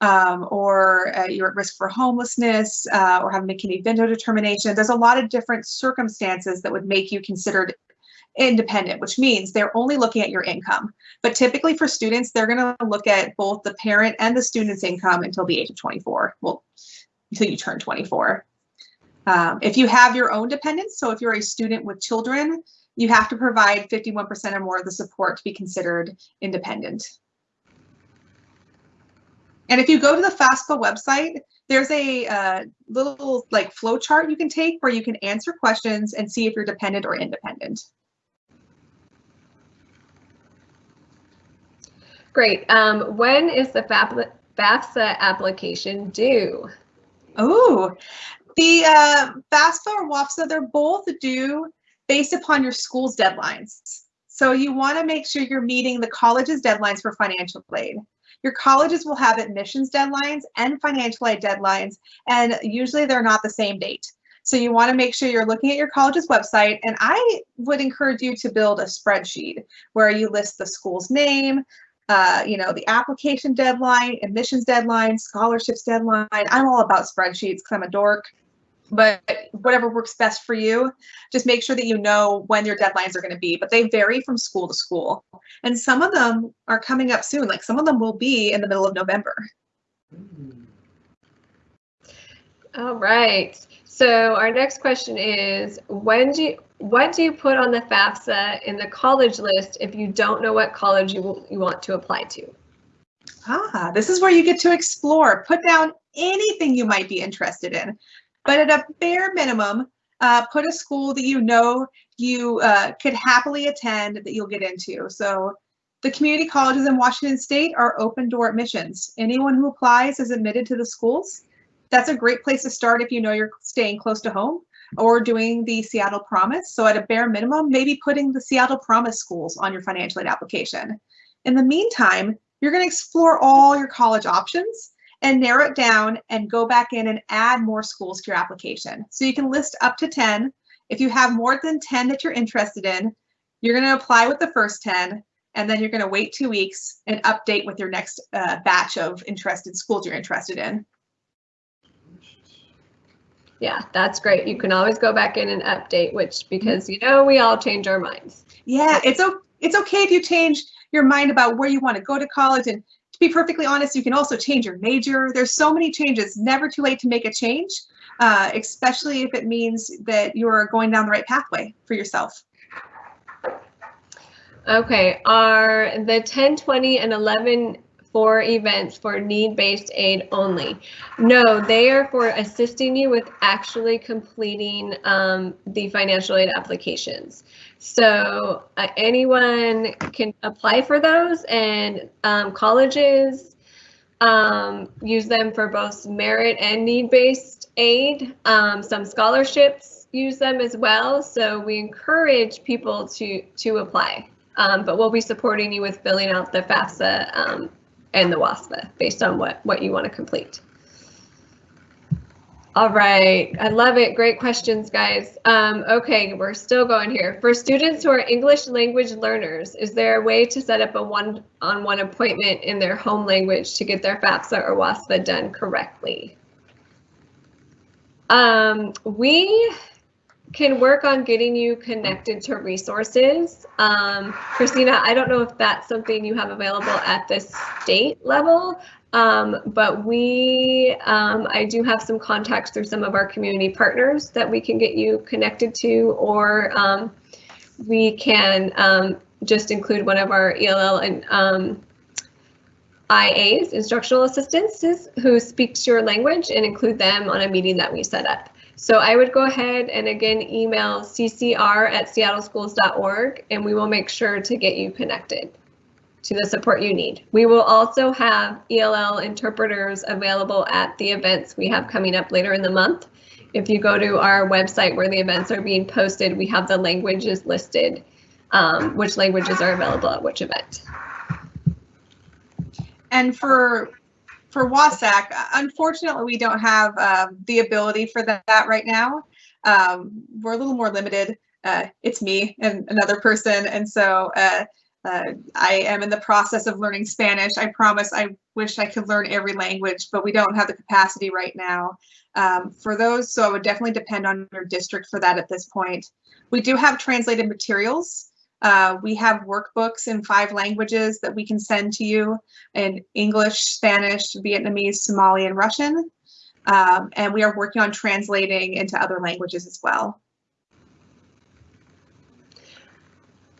um, or uh, you're at risk for homelessness uh, or have McKinney-Vento determination, there's a lot of different circumstances that would make you considered independent, which means they're only looking at your income. But typically for students, they're going to look at both the parent and the student's income until the age of 24. Well, until you turn 24. Um, if you have your own dependents, so if you're a student with children, you have to provide 51% or more of the support to be considered independent. And if you go to the FAFSA website, there's a uh, little like flow chart you can take where you can answer questions and see if you're dependent or independent. Great. Um, when is the FAFSA application due? Oh, the uh, FAFSA or WASFA, they're both due based upon your school's deadlines. So you want to make sure you're meeting the college's deadlines for financial aid. Your colleges will have admissions deadlines and financial aid deadlines, and usually they're not the same date. So you want to make sure you're looking at your college's website, and I would encourage you to build a spreadsheet where you list the school's name, uh, you know, the application deadline, admissions deadline, scholarships deadline. I'm all about spreadsheets because I'm a dork but whatever works best for you, just make sure that you know when your deadlines are going to be. But they vary from school to school. And some of them are coming up soon. Like some of them will be in the middle of November. All right. So our next question is when do you, what do you put on the FAFSA in the college list if you don't know what college you, you want to apply to? Ah, this is where you get to explore. Put down anything you might be interested in. But at a bare minimum, uh, put a school that you know you uh, could happily attend that you'll get into. So the community colleges in Washington State are open door admissions. Anyone who applies is admitted to the schools. That's a great place to start if you know you're staying close to home or doing the Seattle Promise. So at a bare minimum, maybe putting the Seattle Promise schools on your financial aid application. In the meantime, you're going to explore all your college options and narrow it down and go back in and add more schools to your application. So you can list up to 10. If you have more than 10 that you're interested in, you're going to apply with the first 10, and then you're going to wait two weeks and update with your next uh, batch of interested schools you're interested in. Yeah, that's great. You can always go back in and update, which because you know we all change our minds. Yeah, it's it's okay if you change your mind about where you want to go to college and to be perfectly honest, you can also change your major. There's so many changes, never too late to make a change, uh, especially if it means that you're going down the right pathway for yourself. Okay, are the 10, 20, and 11 for events for need-based aid only. No, they are for assisting you with actually completing um, the financial aid applications. So uh, anyone can apply for those and um, colleges um, use them for both merit and need-based aid. Um, some scholarships use them as well. So we encourage people to, to apply. Um, but we'll be supporting you with filling out the FAFSA um, and the WASFA based on what, what you want to complete. All right, I love it. Great questions, guys. Um, okay, we're still going here. For students who are English language learners, is there a way to set up a one-on-one -on -one appointment in their home language to get their FAFSA or WASFA done correctly? Um, we can work on getting you connected to resources. Um, Christina, I don't know if that's something you have available at the state level, um, but we, um, I do have some contacts through some of our community partners that we can get you connected to, or um, we can um, just include one of our ELL and IAs, instructional assistants, who speaks your language and include them on a meeting that we set up. So I would go ahead and again email ccr at seattleschools.org and we will make sure to get you connected to the support you need. We will also have ELL interpreters available at the events we have coming up later in the month. If you go to our website where the events are being posted, we have the languages listed, um, which languages are available at which event. And for for WSAC, unfortunately, we don't have um, the ability for that, that right now. Um, we're a little more limited. Uh, it's me and another person, and so uh, uh, I am in the process of learning Spanish. I promise I wish I could learn every language, but we don't have the capacity right now um, for those. So I would definitely depend on your district for that at this point. We do have translated materials. Uh, we have workbooks in five languages that we can send to you in English, Spanish, Vietnamese, Somali, and Russian. Um, and we are working on translating into other languages as well.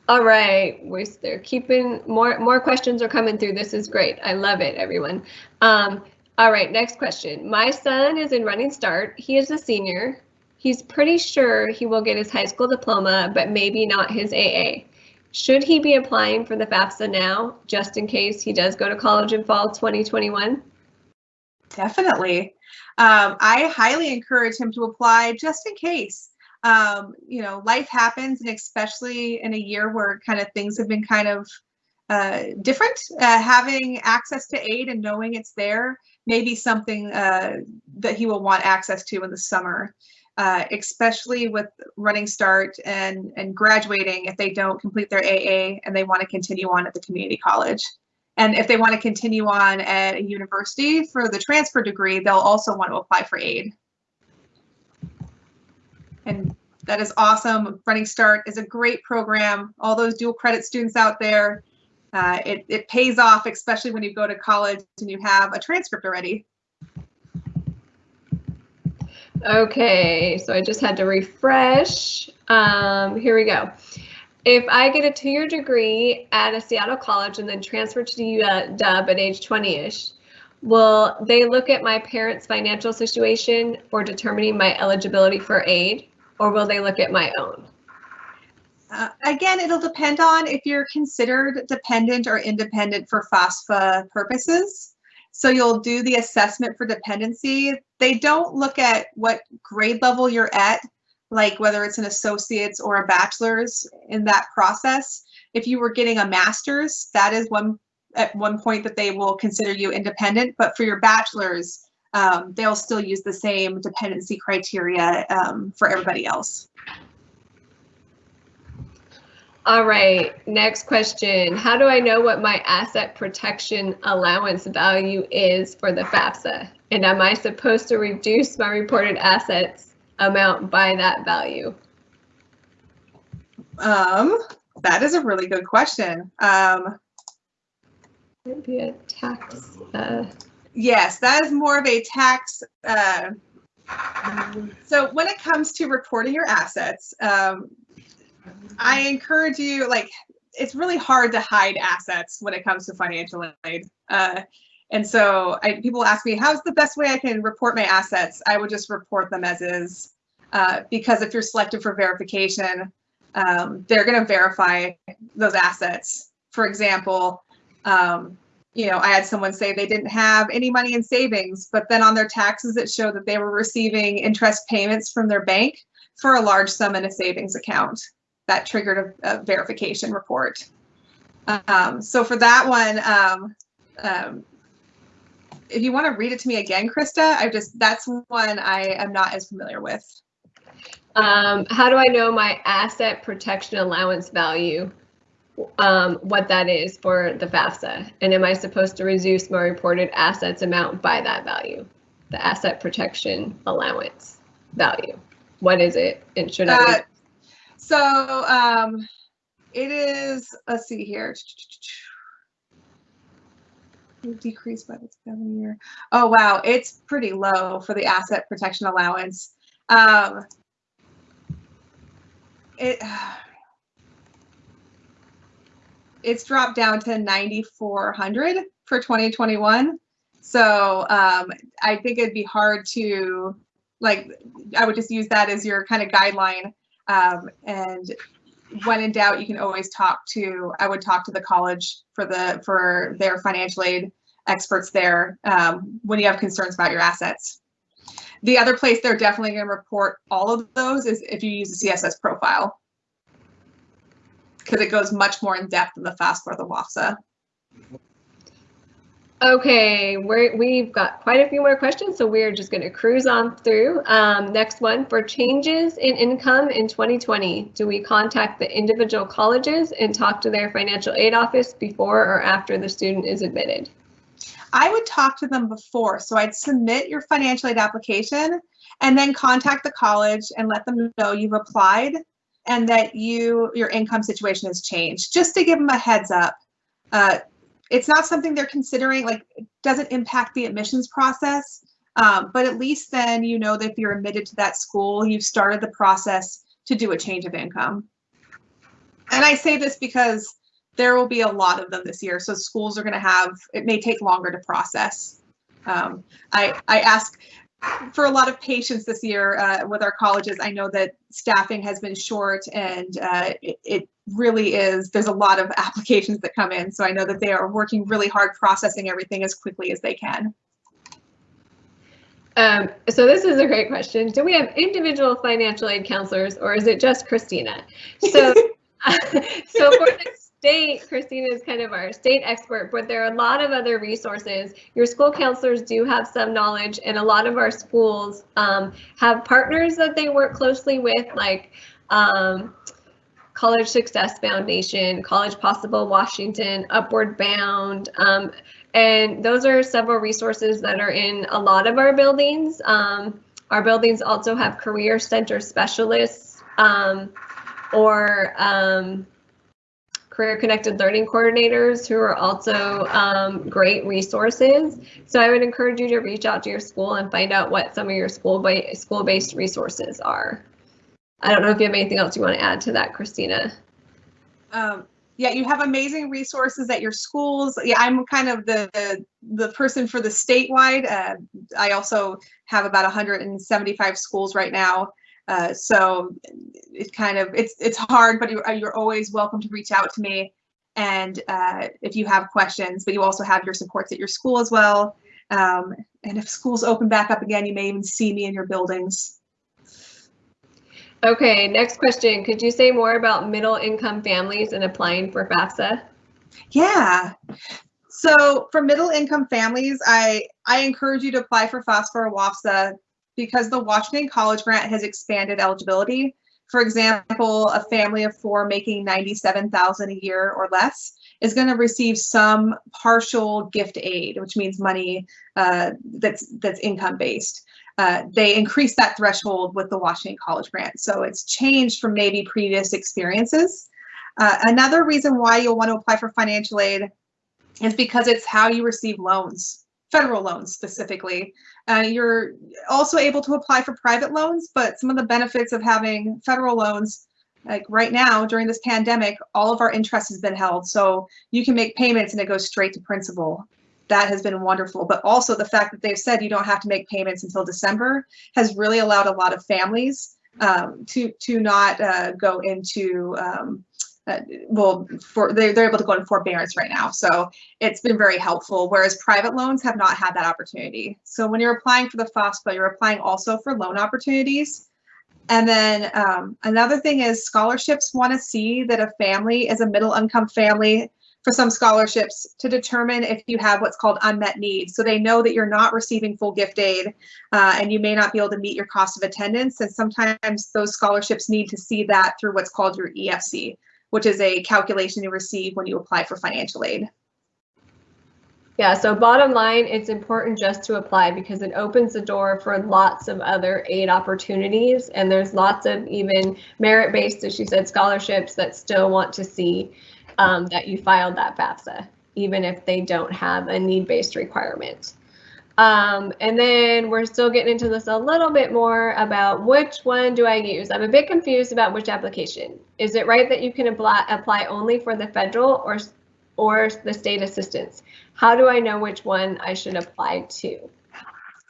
All right, we're keeping more more questions are coming through. This is great. I love it, everyone. Um, all right, next question. My son is in Running Start. He is a senior. He's pretty sure he will get his high school diploma, but maybe not his AA. Should he be applying for the FAFSA now, just in case he does go to college in fall 2021? Definitely. Um, I highly encourage him to apply just in case. Um, you know, life happens, and especially in a year where kind of things have been kind of uh, different, uh, having access to aid and knowing it's there may be something uh, that he will want access to in the summer uh, especially with running start and, and graduating if they don't complete their AA and they want to continue on at the community college. And if they want to continue on at a university for the transfer degree, they'll also want to apply for aid. And that is awesome. Running Start is a great program. All those dual credit students out there, uh, it, it pays off, especially when you go to college and you have a transcript already. Okay, so I just had to refresh. Um, here we go. If I get a two-year degree at a Seattle college and then transfer to UW at age 20-ish, will they look at my parents' financial situation for determining my eligibility for aid, or will they look at my own? Uh, again, it'll depend on if you're considered dependent or independent for FAFSA purposes. So you'll do the assessment for dependency. They don't look at what grade level you're at, like whether it's an associate's or a bachelor's in that process. If you were getting a master's, that is one at one point that they will consider you independent. But for your bachelor's, um, they'll still use the same dependency criteria um, for everybody else. All right, next question. How do I know what my asset protection allowance value is for the FAFSA? And am I supposed to reduce my reported assets amount by that value? Um, that is a really good question. Um, It'd be a tax. Uh, yes, that is more of a tax. Uh, so when it comes to reporting your assets, um, I encourage you, like, it's really hard to hide assets when it comes to financial aid. Uh, and so I, people ask me, how's the best way I can report my assets? I would just report them as is, uh, because if you're selected for verification, um, they're going to verify those assets. For example, um, you know, I had someone say they didn't have any money in savings, but then on their taxes, it showed that they were receiving interest payments from their bank for a large sum in a savings account that triggered a, a verification report. Um, so for that one, um, um, if you want to read it to me again, Krista, I just that's one I am not as familiar with. Um, how do I know my asset protection allowance value? Um, what that is for the FAFSA, and am I supposed to reduce my reported assets amount by that value? The asset protection allowance value. What is it? And should I? So um, it is, let's see here. Decreased by the seven year. Oh, wow. It's pretty low for the asset protection allowance. Um, it, it's dropped down to 9,400 for 2021. So um, I think it'd be hard to, like, I would just use that as your kind of guideline. Um, and when in doubt, you can always talk to, I would talk to the college for the, for their financial aid experts there um, when you have concerns about your assets. The other place they're definitely going to report all of those is if you use a CSS profile because it goes much more in depth than the FAFSA or the WASFA. Okay, we're, we've got quite a few more questions, so we're just going to cruise on through. Um, next one, for changes in income in 2020, do we contact the individual colleges and talk to their financial aid office before or after the student is admitted? I would talk to them before. So I'd submit your financial aid application and then contact the college and let them know you've applied and that you your income situation has changed, just to give them a heads up. Uh, it's not something they're considering, like it doesn't impact the admissions process, um, but at least then you know that if you're admitted to that school, you've started the process to do a change of income. And I say this because there will be a lot of them this year, so schools are going to have, it may take longer to process. Um, I, I ask for a lot of patience this year uh, with our colleges. I know that staffing has been short and uh, it, it, really is, there's a lot of *laughs* applications that come in. So I know that they are working really hard processing everything as quickly as they can. Um, so this is a great question. Do we have individual financial aid counselors or is it just Christina? So, *laughs* *laughs* so for the state, Christina is kind of our state expert, but there are a lot of other resources. Your school counselors do have some knowledge, and a lot of our schools um, have partners that they work closely with, like um, College Success Foundation, College Possible Washington, Upward Bound. Um, and those are several resources that are in a lot of our buildings. Um, our buildings also have career center specialists um, or um, career connected learning coordinators who are also um, great resources. So I would encourage you to reach out to your school and find out what some of your school school based resources are. I don't know if you have anything else you want to add to that, Christina. Um, yeah, you have amazing resources at your schools. Yeah, I'm kind of the the, the person for the statewide. Uh, I also have about 175 schools right now. Uh, so it kind of it's it's hard, but you're, you're always welcome to reach out to me. And uh, if you have questions, but you also have your supports at your school as well. Um, and if schools open back up again, you may even see me in your buildings. Okay, next question. Could you say more about middle income families and applying for FAFSA? Yeah. So for middle income families, I, I encourage you to apply for FAFSA or WASFA because the Washington College Grant has expanded eligibility. For example, a family of four making 97,000 a year or less is going to receive some partial gift aid, which means money uh, that's that's income based. Uh, they increased that threshold with the Washington College Grant, so it's changed from maybe previous experiences. Uh, another reason why you'll want to apply for financial aid is because it's how you receive loans federal loans specifically. Uh, you're also able to apply for private loans, but some of the benefits of having federal loans, like right now during this pandemic, all of our interest has been held. So you can make payments and it goes straight to principal. That has been wonderful. But also the fact that they've said you don't have to make payments until December has really allowed a lot of families um, to to not uh, go into um, uh, well, for they're, they're able to go in forbearance right now. So it's been very helpful, whereas private loans have not had that opportunity. So when you're applying for the FAFSA, you're applying also for loan opportunities. And then um, another thing is scholarships want to see that a family is a middle income family for some scholarships to determine if you have what's called unmet needs. So they know that you're not receiving full gift aid uh, and you may not be able to meet your cost of attendance. And sometimes those scholarships need to see that through what's called your EFC, which is a calculation you receive when you apply for financial aid. Yeah, so bottom line, it's important just to apply because it opens the door for lots of other aid opportunities. And there's lots of even merit-based, as she said, scholarships that still want to see um, that you filed that FAFSA, even if they don't have a need-based requirement. Um, and then we're still getting into this a little bit more about which one do I use? I'm a bit confused about which application. Is it right that you can apply, only for the federal or, or the state assistance? How do I know which one I should apply to?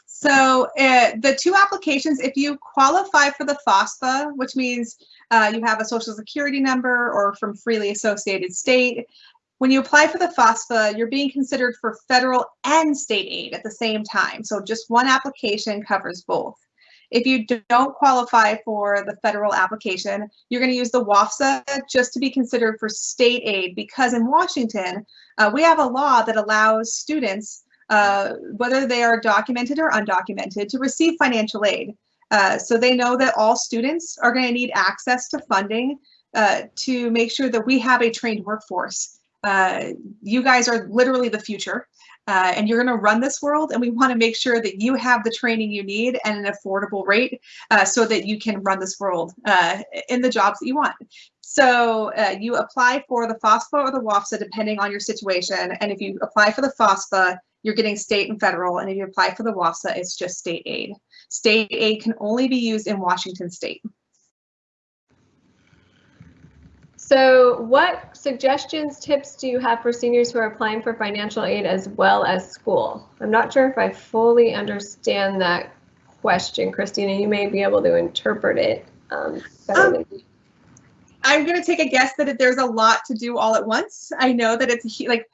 So uh, the two applications, if you qualify for the FAFSA, which means uh, you have a social security number or from freely associated state, when you apply for the FAFSA, you're being considered for federal and state aid at the same time. So just one application covers both. If you don't qualify for the federal application, you're going to use the WASFA just to be considered for state aid because in Washington, uh, we have a law that allows students, uh, whether they are documented or undocumented, to receive financial aid. Uh, so they know that all students are going to need access to funding uh, to make sure that we have a trained workforce. Uh, you guys are literally the future. Uh, and you're going to run this world and we want to make sure that you have the training you need at an affordable rate uh, so that you can run this world in the jobs that you want. So you apply for the FAFSA or the WASFA depending on your situation. And if you apply for the FAFSA, you're getting state and federal. And if you apply for the WASFA, it's just state aid. State aid can only be used in Washington state. So what suggestions, tips do you have for seniors who are applying for financial aid as well as school? I'm not sure if I fully understand that question, Christina. You may be able to interpret it um, um, I'm going to take a guess that there's a lot to do all at once. I know that it's like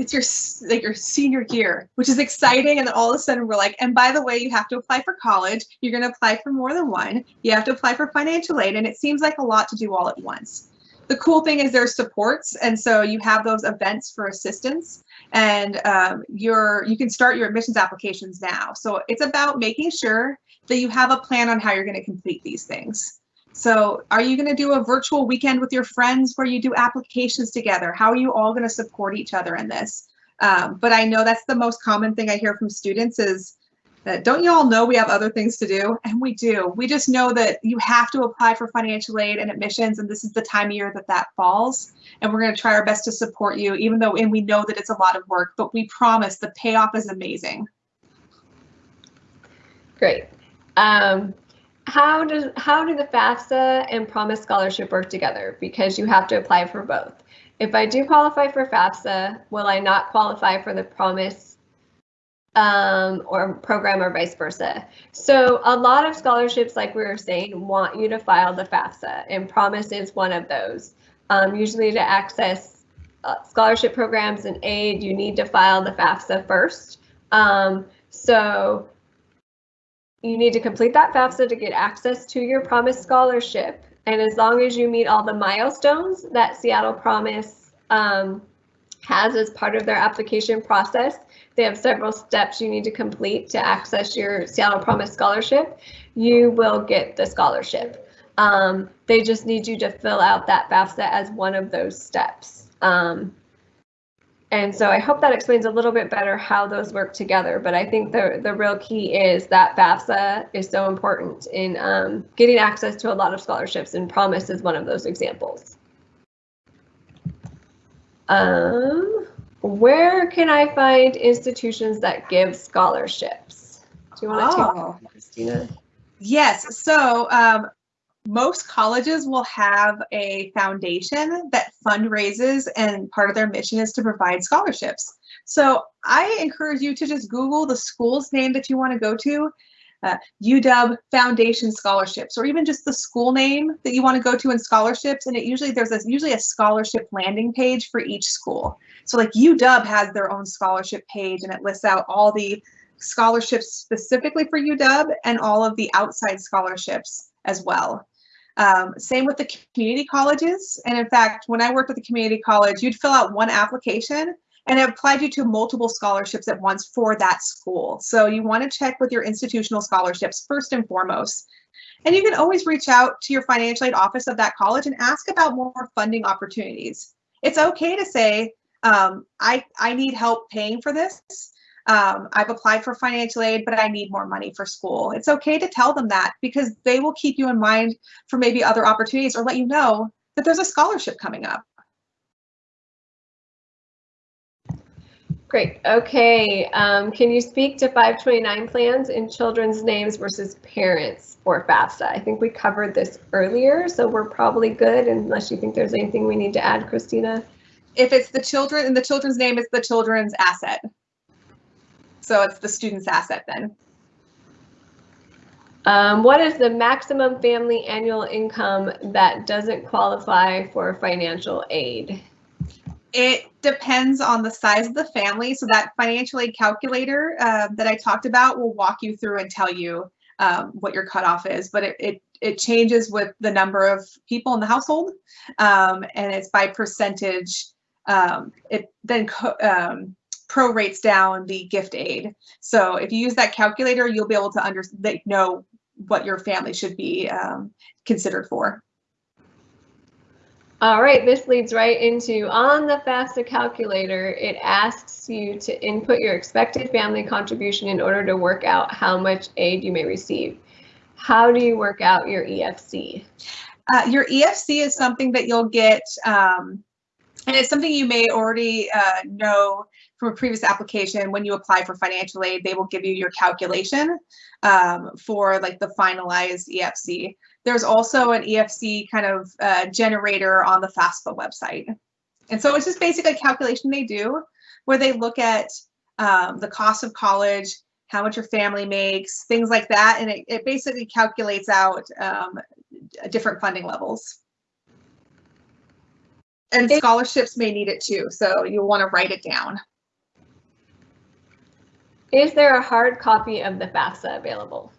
it's your like your senior year, which is exciting. And then all of a sudden we're like, and by the way, you have to apply for college. You're going to apply for more than one. You have to apply for financial aid, and it seems like a lot to do all at once the cool thing is there's supports and so you have those events for assistance and um, you're you can start your admissions applications now so it's about making sure that you have a plan on how you're going to complete these things so are you going to do a virtual weekend with your friends where you do applications together how are you all going to support each other in this um, but i know that's the most common thing i hear from students is that don't you all know we have other things to do? And we do. We just know that you have to apply for financial aid and admissions, and this is the time of year that that falls. And we're going to try our best to support you, even though, and we know that it's a lot of work, but we promise the payoff is amazing. Great. Um, how does how do the FAFSA and Promise Scholarship work together? Because you have to apply for both. If I do qualify for FAFSA, will I not qualify for the Promise um, or program or vice versa. So a lot of scholarships, like we were saying, want you to file the FAFSA and Promise is one of those. Um, usually to access uh, scholarship programs and aid, you need to file the FAFSA first. Um, so you need to complete that FAFSA to get access to your Promise scholarship. And as long as you meet all the milestones that Seattle Promise um, has as part of their application process, they have several steps you need to complete to access your Seattle Promise Scholarship. You will get the scholarship. Um, they just need you to fill out that FAFSA as one of those steps. Um, and so I hope that explains a little bit better how those work together. But I think the, the real key is that FAFSA is so important in um, getting access to a lot of scholarships, and Promise is one of those examples. Um, where can I find institutions that give scholarships? Do you want to oh. take Christina? Yes. So um, most colleges will have a foundation that fundraises, and part of their mission is to provide scholarships. So I encourage you to just Google the school's name that you want to go to uh, UW Foundation scholarships, or even just the school name that you want to go to in scholarships. And it usually there's a, usually a scholarship landing page for each school. So like UW has their own scholarship page, and it lists out all the scholarships specifically for UW and all of the outside scholarships as well. Um, same with the community colleges. And in fact, when I worked at the community college, you'd fill out one application and it applied you to multiple scholarships at once for that school. So you want to check with your institutional scholarships first and foremost. And you can always reach out to your financial aid office of that college and ask about more funding opportunities. It's okay to say, um, I, I need help paying for this. Um, I've applied for financial aid, but I need more money for school. It's okay to tell them that because they will keep you in mind for maybe other opportunities or let you know that there's a scholarship coming up. Great. Okay. Um, can you speak to 529 plans in children's names versus parents for FAFSA? I think we covered this earlier, so we're probably good unless you think there's anything we need to add, Christina. If it's the children and the children's name, it's the children's asset. So it's the student's asset then. Um, what is the maximum family annual income that doesn't qualify for financial aid? It depends on the size of the family. So that financial aid calculator uh, that I talked about will walk you through and tell you um, what your cutoff is, but it, it, it changes with the number of people in the household um, and it's by percentage. Um, it then um, prorates down the gift aid. So if you use that calculator, you'll be able to under know what your family should be um, considered for. All right, this leads right into on the FAFSA calculator, it asks you to input your expected family contribution in order to work out how much aid you may receive. How do you work out your EFC? Uh, your EFC is something that you'll get, um, and it's something you may already uh, know from a previous application. When you apply for financial aid, they will give you your calculation um, for like the finalized EFC. There's also an EFC kind of uh, generator on the FAFSA website. And so it's just basically a calculation they do where they look at um, the cost of college, how much your family makes, things like that. And it, it basically calculates out um, different funding levels. And scholarships may need it too, so you'll want to write it down. Is there a hard copy of the FAFSA available?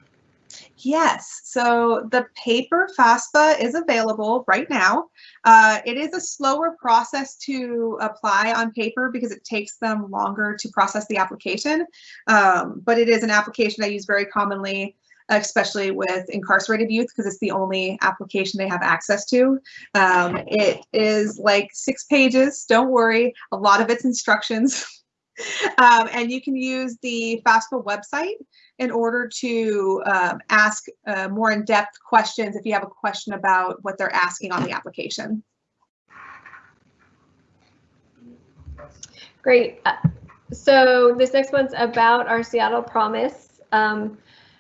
Yes, so the paper FAFSA is available right now. Uh, it is a slower process to apply on paper because it takes them longer to process the application, um, but it is an application I use very commonly especially with incarcerated youth because it's the only application they have access to. Um, it is like six pages, don't worry, a lot of it's instructions. *laughs* um, and you can use the FAFSA website in order to um, ask uh, more in-depth questions if you have a question about what they're asking on the application. Great. Uh, so this next one's about our Seattle Promise. Um,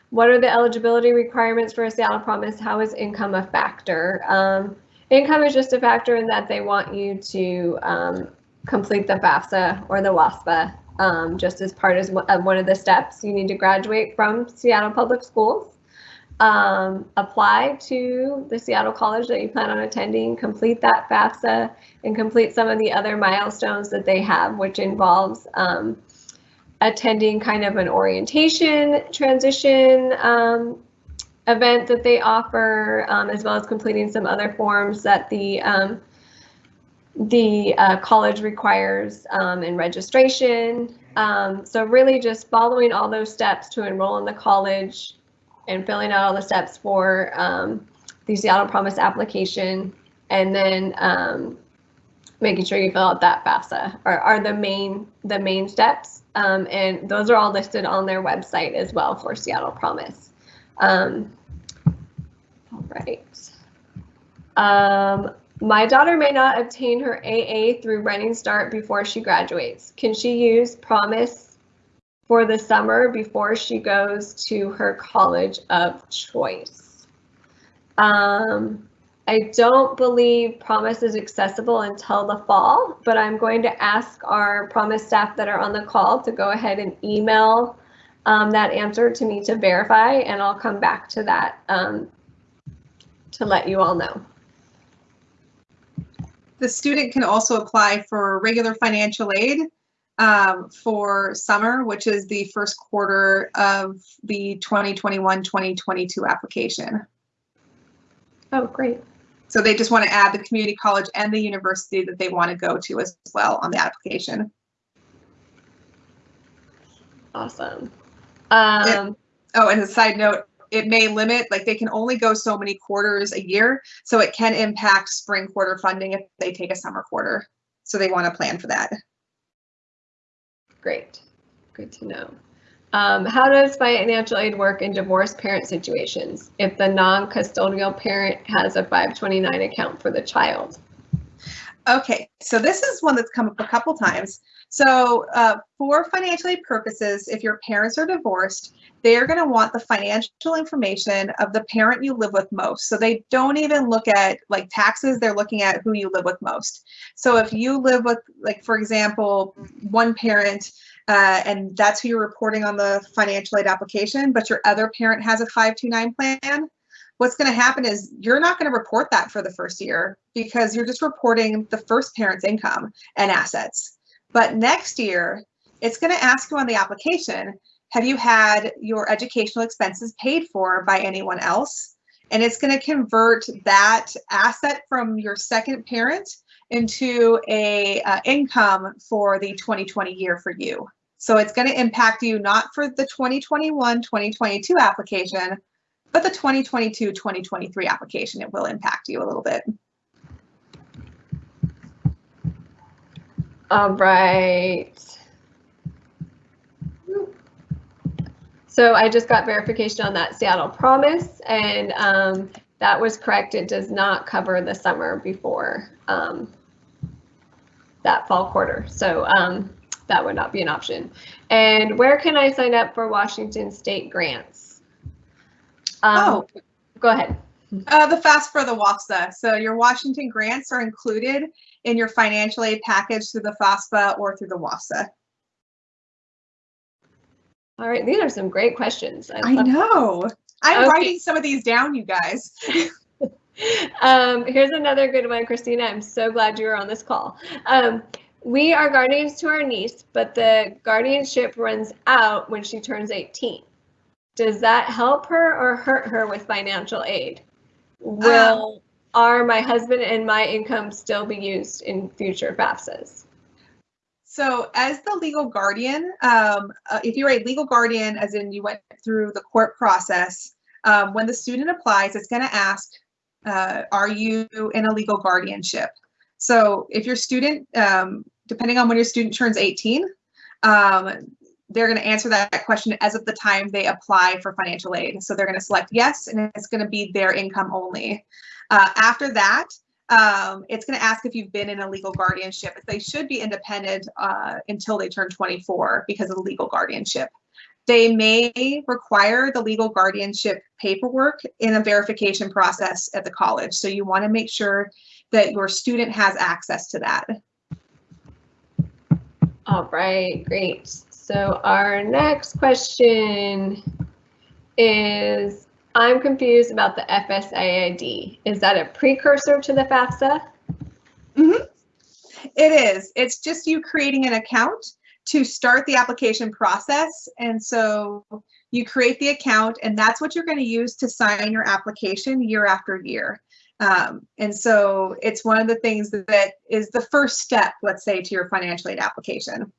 what are the eligibility requirements for a Seattle Promise? How is income a factor? Um, income is just a factor in that they want you to um, complete the FAFSA or the WASFA um, just as part of one of the steps. You need to graduate from Seattle Public Schools, um, apply to the Seattle College that you plan on attending, complete that FAFSA, and complete some of the other milestones that they have, which involves um, attending kind of an orientation transition um, event that they offer, um, as well as completing some other forms that the um, the uh, college requires um, in registration. Um, so really just following all those steps to enroll in the college and filling out all the steps for um, the Seattle Promise application and then um, making sure you fill out that FAFSA are, are the main the main steps. Um, and those are all listed on their website as well for Seattle Promise. Um, all right. Um, my daughter may not obtain her AA through Running Start before she graduates. Can she use Promise for the summer before she goes to her college of choice? Um, I don't believe Promise is accessible until the fall, but I'm going to ask our Promise staff that are on the call to go ahead and email um, that answer to me to verify, and I'll come back to that um, to let you all know. The student can also apply for regular financial aid um, for summer, which is the first quarter of the 2021-2022 application. Oh, great. So they just want to add the community college and the university that they want to go to as well on the application. Awesome. Um, oh, and a side note, it may limit, like they can only go so many quarters a year. So it can impact spring quarter funding if they take a summer quarter. So they want to plan for that. Great. Good to know. Um, how does financial aid work in divorced parent situations if the non-custodial parent has a 529 account for the child? Okay, so this is one that's come up a couple times. So uh, for financial aid purposes, if your parents are divorced, they're going to want the financial information of the parent you live with most. So they don't even look at like taxes, they're looking at who you live with most. So if you live with, like, for example, one parent uh, and that's who you're reporting on the financial aid application, but your other parent has a 529 plan, what's going to happen is you're not going to report that for the first year because you're just reporting the first parent's income and assets. But next year, it's going to ask you on the application, have you had your educational expenses paid for by anyone else? And it's going to convert that asset from your second parent into a uh, income for the 2020 year for you. So it's going to impact you not for the 2021, 2022 application, but the 2022, 2023 application, it will impact you a little bit. All right. So I just got verification on that Seattle Promise and um, that was correct. It does not cover the summer before um, that fall quarter. So um, that would not be an option. And where can I sign up for Washington State grants? Um, oh, go ahead. Uh, the FAFSA for the WASFA. So your Washington grants are included in your financial aid package through the FAFSA or through the WASFA. All right, these are some great questions. I, I know. I'm okay. writing some of these down, you guys. *laughs* um, here's another good one, Christina. I'm so glad you were on this call. Um, we are guardians to our niece, but the guardianship runs out when she turns 18 does that help her or hurt her with financial aid? Will um, are my husband and my income still be used in future FAFSAs? So as the legal guardian, um, uh, if you're a legal guardian, as in you went through the court process, um, when the student applies, it's going to ask, uh, are you in a legal guardianship? So if your student, um, depending on when your student turns 18, um, they're going to answer that question as of the time they apply for financial aid. So they're going to select yes, and it's going to be their income only. Uh, after that, um, it's going to ask if you've been in a legal guardianship. They should be independent uh, until they turn 24 because of the legal guardianship. They may require the legal guardianship paperwork in a verification process at the college. So you want to make sure that your student has access to that. All right, great. So our next question is, I'm confused about the FSAID. Is that a precursor to the FAFSA? Mm -hmm. It is. It's just you creating an account to start the application process. And so you create the account and that's what you're going to use to sign your application year after year. Um, and so it's one of the things that is the first step, let's say, to your financial aid application.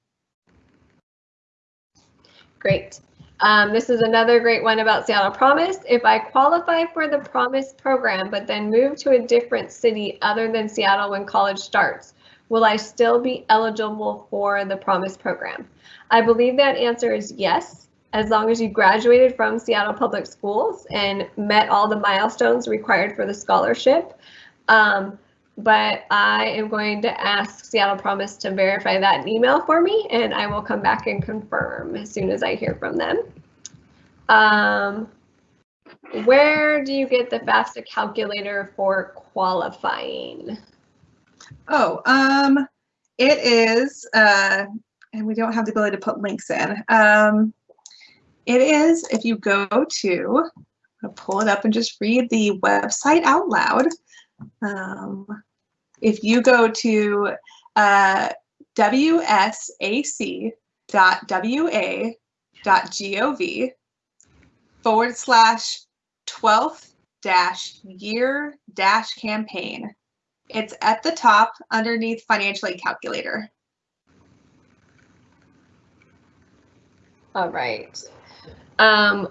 Great. Um, this is another great one about Seattle Promise. If I qualify for the Promise program, but then move to a different city other than Seattle when college starts, will I still be eligible for the Promise program? I believe that answer is yes, as long as you graduated from Seattle Public Schools and met all the milestones required for the scholarship. Um, but I am going to ask Seattle Promise to verify that email for me, and I will come back and confirm as soon as I hear from them. Um, where do you get the FAFSA calculator for qualifying? Oh, um, it is, uh, and we don't have the ability to put links in. Um, it is, if you go to, I'll pull it up and just read the website out loud. Um, if you go to uh, wsac.wa.gov forward slash 12th dash year dash campaign, it's at the top underneath financial aid calculator. All right. Um,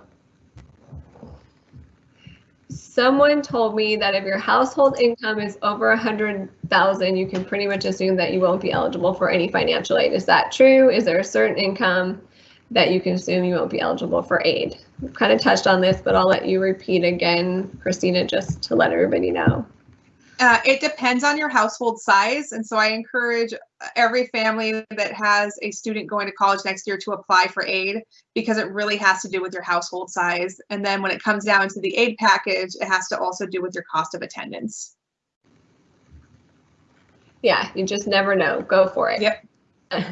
someone told me that if your household income is over a hundred thousand, you can pretty much assume that you won't be eligible for any financial aid. Is that true? Is there a certain income that you can assume you won't be eligible for aid? We've kind of touched on this, but I'll let you repeat again, Christina, just to let everybody know. Uh, it depends on your household size. And so I encourage every family that has a student going to college next year to apply for aid because it really has to do with your household size. And then when it comes down to the aid package, it has to also do with your cost of attendance. Yeah, you just never know. Go for it. Yep. *laughs*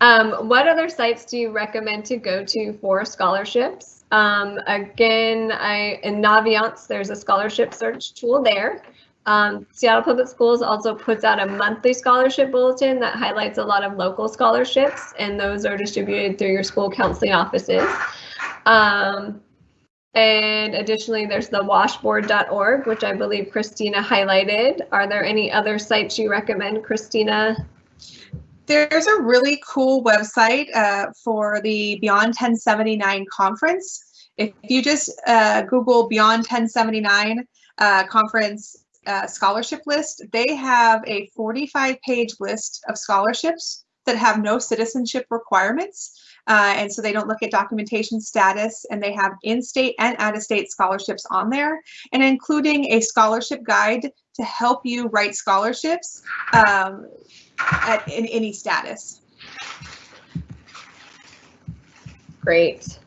Um, what other sites do you recommend to go to for scholarships? Um, again, I in Naviance, there's a scholarship search tool there. Um, Seattle Public Schools also puts out a monthly scholarship bulletin that highlights a lot of local scholarships, and those are distributed through your school counseling offices. Um, and additionally, there's the washboard.org, which I believe Christina highlighted. Are there any other sites you recommend, Christina? There's a really cool website uh, for the Beyond 1079 conference. If you just uh, Google Beyond 1079 uh, conference uh, scholarship list, they have a 45 page list of scholarships that have no citizenship requirements. Uh, and so they don't look at documentation status and they have in-state and out-of-state scholarships on there and including a scholarship guide to help you write scholarships um, at in any status. Great.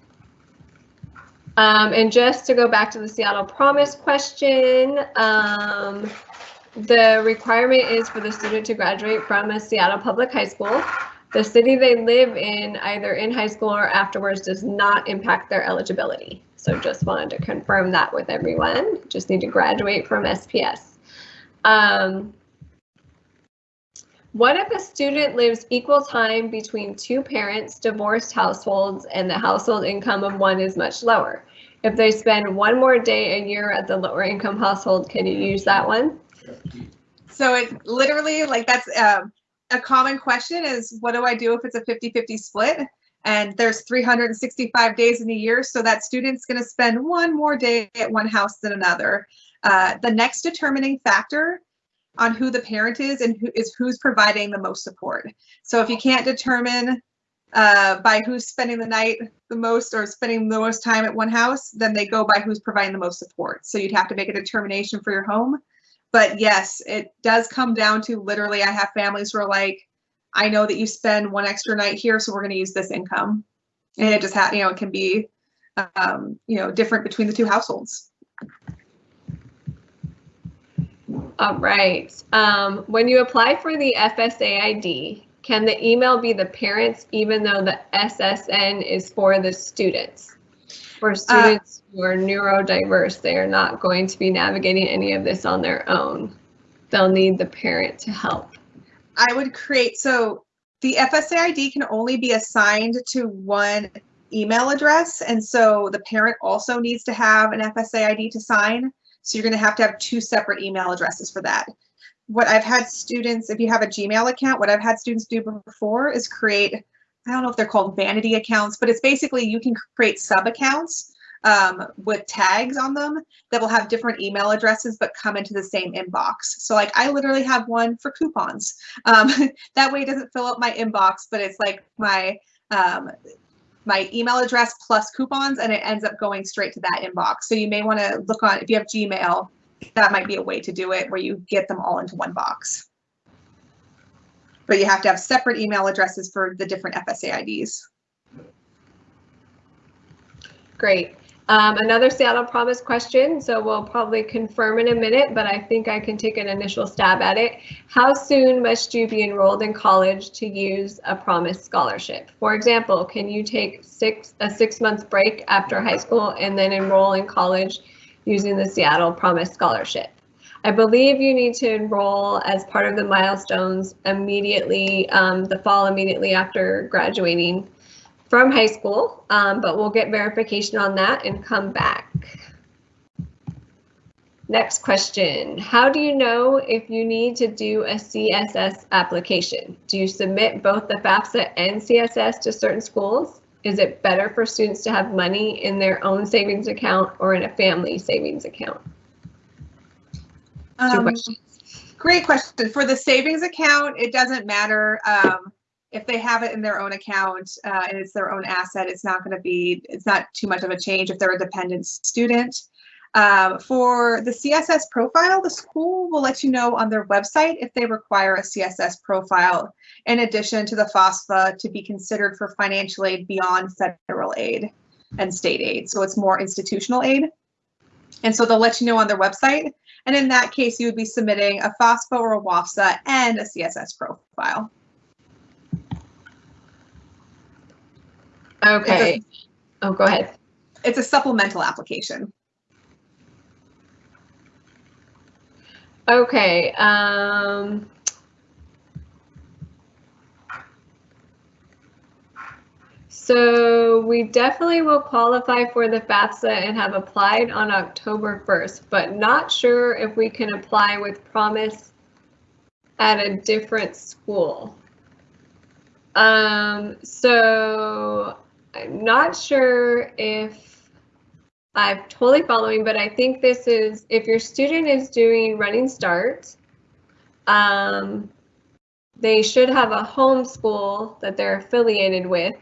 Um, and just to go back to the Seattle Promise question, um, the requirement is for the student to graduate from a Seattle Public High School. The city they live in, either in high school or afterwards, does not impact their eligibility. So just wanted to confirm that with everyone. Just need to graduate from SPS. Um, what if a student lives equal time between two parents, divorced households, and the household income of one is much lower? If they spend one more day a year at the lower income household, can you use that one? So it literally like that's um, a common question is what do I do if it's a 50-50 split? And there's 365 days in a year, so that student's going to spend one more day at one house than another. Uh, the next determining factor on who the parent is and who is who's providing the most support. So if you can't determine uh, by who's spending the night the most or spending the most time at one house, then they go by who's providing the most support. So you'd have to make a determination for your home. But yes, it does come down to literally, I have families who are like, I know that you spend one extra night here, so we're going to use this income. And it just, ha- you know, it can be, um, you know, different between the two households. All right. Um, when you apply for the FSA ID, can the email be the parents even though the SSN is for the students? For students uh, who are neurodiverse, they are not going to be navigating any of this on their own. They'll need the parent to help. I would create, so the FSA ID can only be assigned to one email address. And so the parent also needs to have an FSA ID to sign. So you're going to have to have two separate email addresses for that. What I've had students, if you have a Gmail account, what I've had students do before is create, I don't know if they're called vanity accounts, but it's basically you can create sub accounts um, with tags on them that will have different email addresses but come into the same inbox. So like I literally have one for coupons. Um, *laughs* that way it doesn't fill up my inbox, but it's like my um, my email address plus coupons and it ends up going straight to that inbox. So you may want to look on, if you have Gmail, that might be a way to do it where you get them all into one box. But you have to have separate email addresses for the different FSA IDs. Great. Um, another Seattle Promise question, so we'll probably confirm in a minute, but I think I can take an initial stab at it. How soon must you be enrolled in college to use a Promise scholarship? For example, can you take six a six month break after high school and then enroll in college using the Seattle Promise scholarship? I believe you need to enroll as part of the milestones immediately, um, the fall immediately after graduating from high school, um, but we'll get verification on that and come back. Next question, how do you know if you need to do a CSS application? Do you submit both the FAFSA and CSS to certain schools? Is it better for students to have money in their own savings account or in a family savings account? Um, great question. For the savings account, it doesn't matter. Um, if they have it in their own account uh, and it's their own asset, it's not going to be, it's not too much of a change if they're a dependent student. Um, for the CSS profile, the school will let you know on their website if they require a CSS profile in addition to the FAFSA to be considered for financial aid beyond federal aid and state aid. So it's more institutional aid. And so they'll let you know on their website. And in that case, you would be submitting a FAFSA or a WASFA and a CSS profile. Okay. Oh, go ahead. It's a supplemental application. Okay. Um, so we definitely will qualify for the FAFSA and have applied on October 1st, but not sure if we can apply with promise at a different school. Um, so I'm not sure if I'm totally following, but I think this is if your student is doing running start, um, they should have a home school that they're affiliated with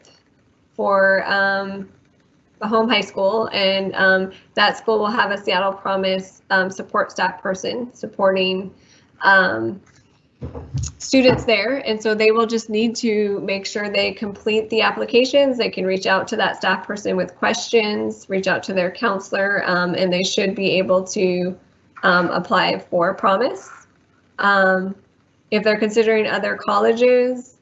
for um, a home high school, and um, that school will have a Seattle Promise um, support staff person supporting um, students there. And so they will just need to make sure they complete the applications. They can reach out to that staff person with questions, reach out to their counselor, um, and they should be able to um, apply for Promise. Um, if they're considering other colleges,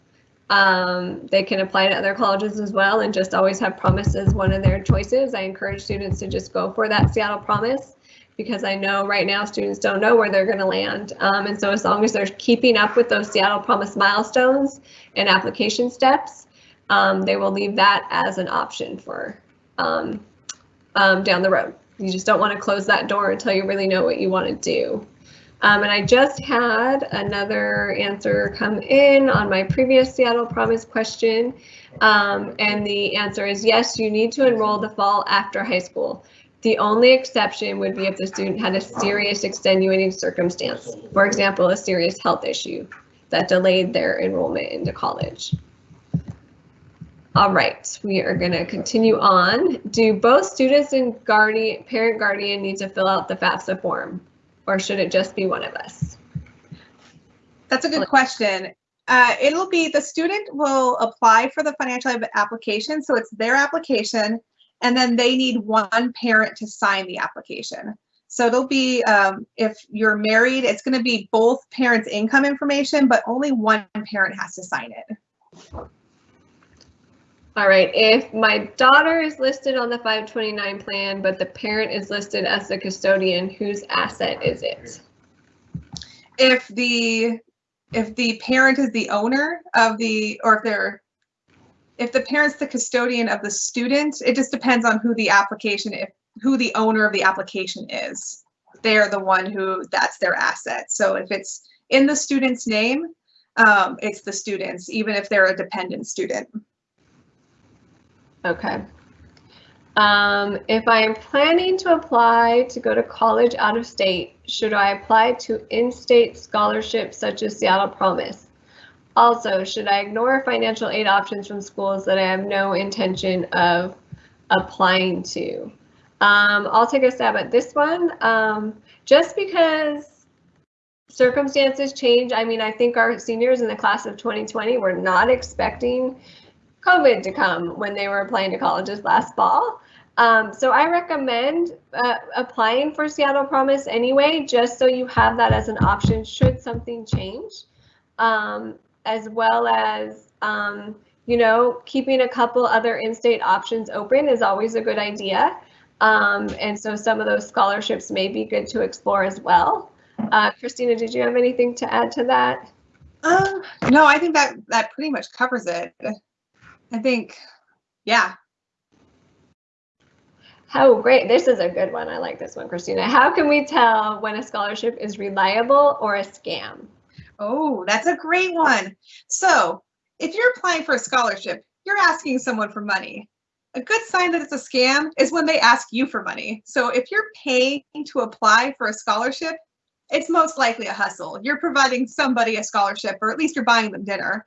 um, they can apply to other colleges as well and just always have Promise as one of their choices. I encourage students to just go for that Seattle Promise because I know right now students don't know where they're going to land. Um, and so as long as they're keeping up with those Seattle Promise milestones and application steps, um, they will leave that as an option for um, um down the road. You just don't want to close that door until you really know what you want to do. Um, and I just had another answer come in on my previous Seattle Promise question. Um, and the answer is yes, you need to enroll the fall after high school. The only exception would be if the student had a serious extenuating circumstance, for example, a serious health issue that delayed their enrollment into college. All right, we are going to continue on. Do both students and guardian, parent guardian need to fill out the FAFSA form, or should it just be one of us? That's a good question. Uh, it'll be the student will apply for the financial aid application, so it's their application and then they need one parent to sign the application. So it'll be, um, if you're married, it's going to be both parents' income information, but only one parent has to sign it. All right, if my daughter is listed on the 529 plan, but the parent is listed as the custodian, whose asset is it? If the if the parent is the owner of the, or if they're if the parent's the custodian of the student, it just depends on who the application, if who the owner of the application is. They're the one who, that's their asset. So if it's in the student's name, um, it's the student's, even if they're a dependent student. Okay. Um, if I am planning to apply to go to college out of state, should I apply to in-state scholarships such as Seattle Promise? Also, should I ignore financial aid options from schools that I have no intention of applying to? Um, I'll take a stab at this one. Um, just because circumstances change, I mean, I think our seniors in the class of 2020 were not expecting COVID to come when they were applying to colleges last fall. Um, so I recommend uh, applying for Seattle Promise anyway, just so you have that as an option should something change. Um, as well as, um, you know, keeping a couple other in-state options open is always a good idea. Um, and so some of those scholarships may be good to explore as well. Uh, Christina, did you have anything to add to that? Uh, no, I think that that pretty much covers it. I think, yeah. Oh, great. This is a good one. I like this one, Christina. How can we tell when a scholarship is reliable or a scam? Oh, that's a great one. So if you're applying for a scholarship, you're asking someone for money. A good sign that it's a scam is when they ask you for money. So if you're paying to apply for a scholarship, it's most likely a hustle. You're providing somebody a scholarship, or at least you're buying them dinner.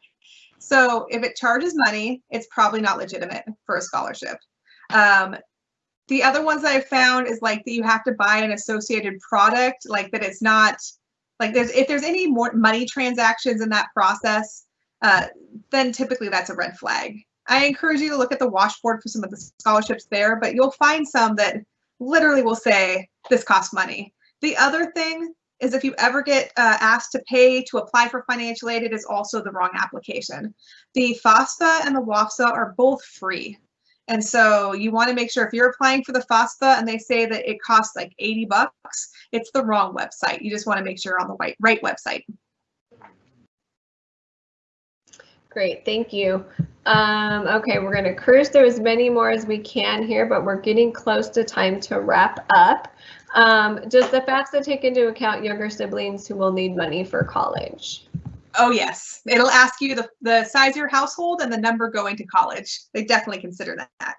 So if it charges money, it's probably not legitimate for a scholarship. Um, The other ones I've found is like that you have to buy an associated product, like that it's not like there's if there's any more money transactions in that process, uh, then typically that's a red flag. I encourage you to look at the washboard for some of the scholarships there, but you'll find some that literally will say this costs money. The other thing is if you ever get uh, asked to pay to apply for financial aid, it is also the wrong application. The FAFSA and the WASFA are both free. And so you want to make sure if you're applying for the FAFSA and they say that it costs like 80 bucks, it's the wrong website. You just want to make sure you're on the right, right website. Great, thank you. Um, okay, we're going to cruise through as many more as we can here, but we're getting close to time to wrap up. Um, does the FAFSA take into account younger siblings who will need money for college? Oh yes, it'll ask you the, the size of your household and the number going to college. They definitely consider that.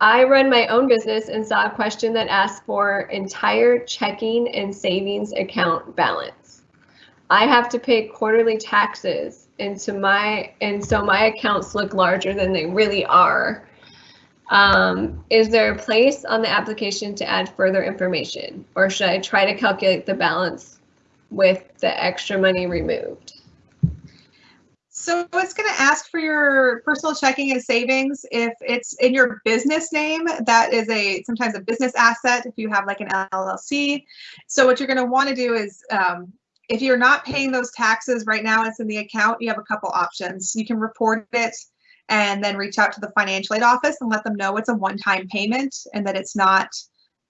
I run my own business and saw a question that asked for entire checking and savings account balance. I have to pay quarterly taxes into my and so my accounts look larger than they really are. Um, is there a place on the application to add further information or should I try to calculate the balance with the extra money removed? So it's going to ask for your personal checking and savings. If it's in your business name, that is a sometimes a business asset if you have like an LLC. So what you're going to want to do is um, if you're not paying those taxes right now, it's in the account, you have a couple options. You can report it and then reach out to the financial aid office and let them know it's a one-time payment and that it's not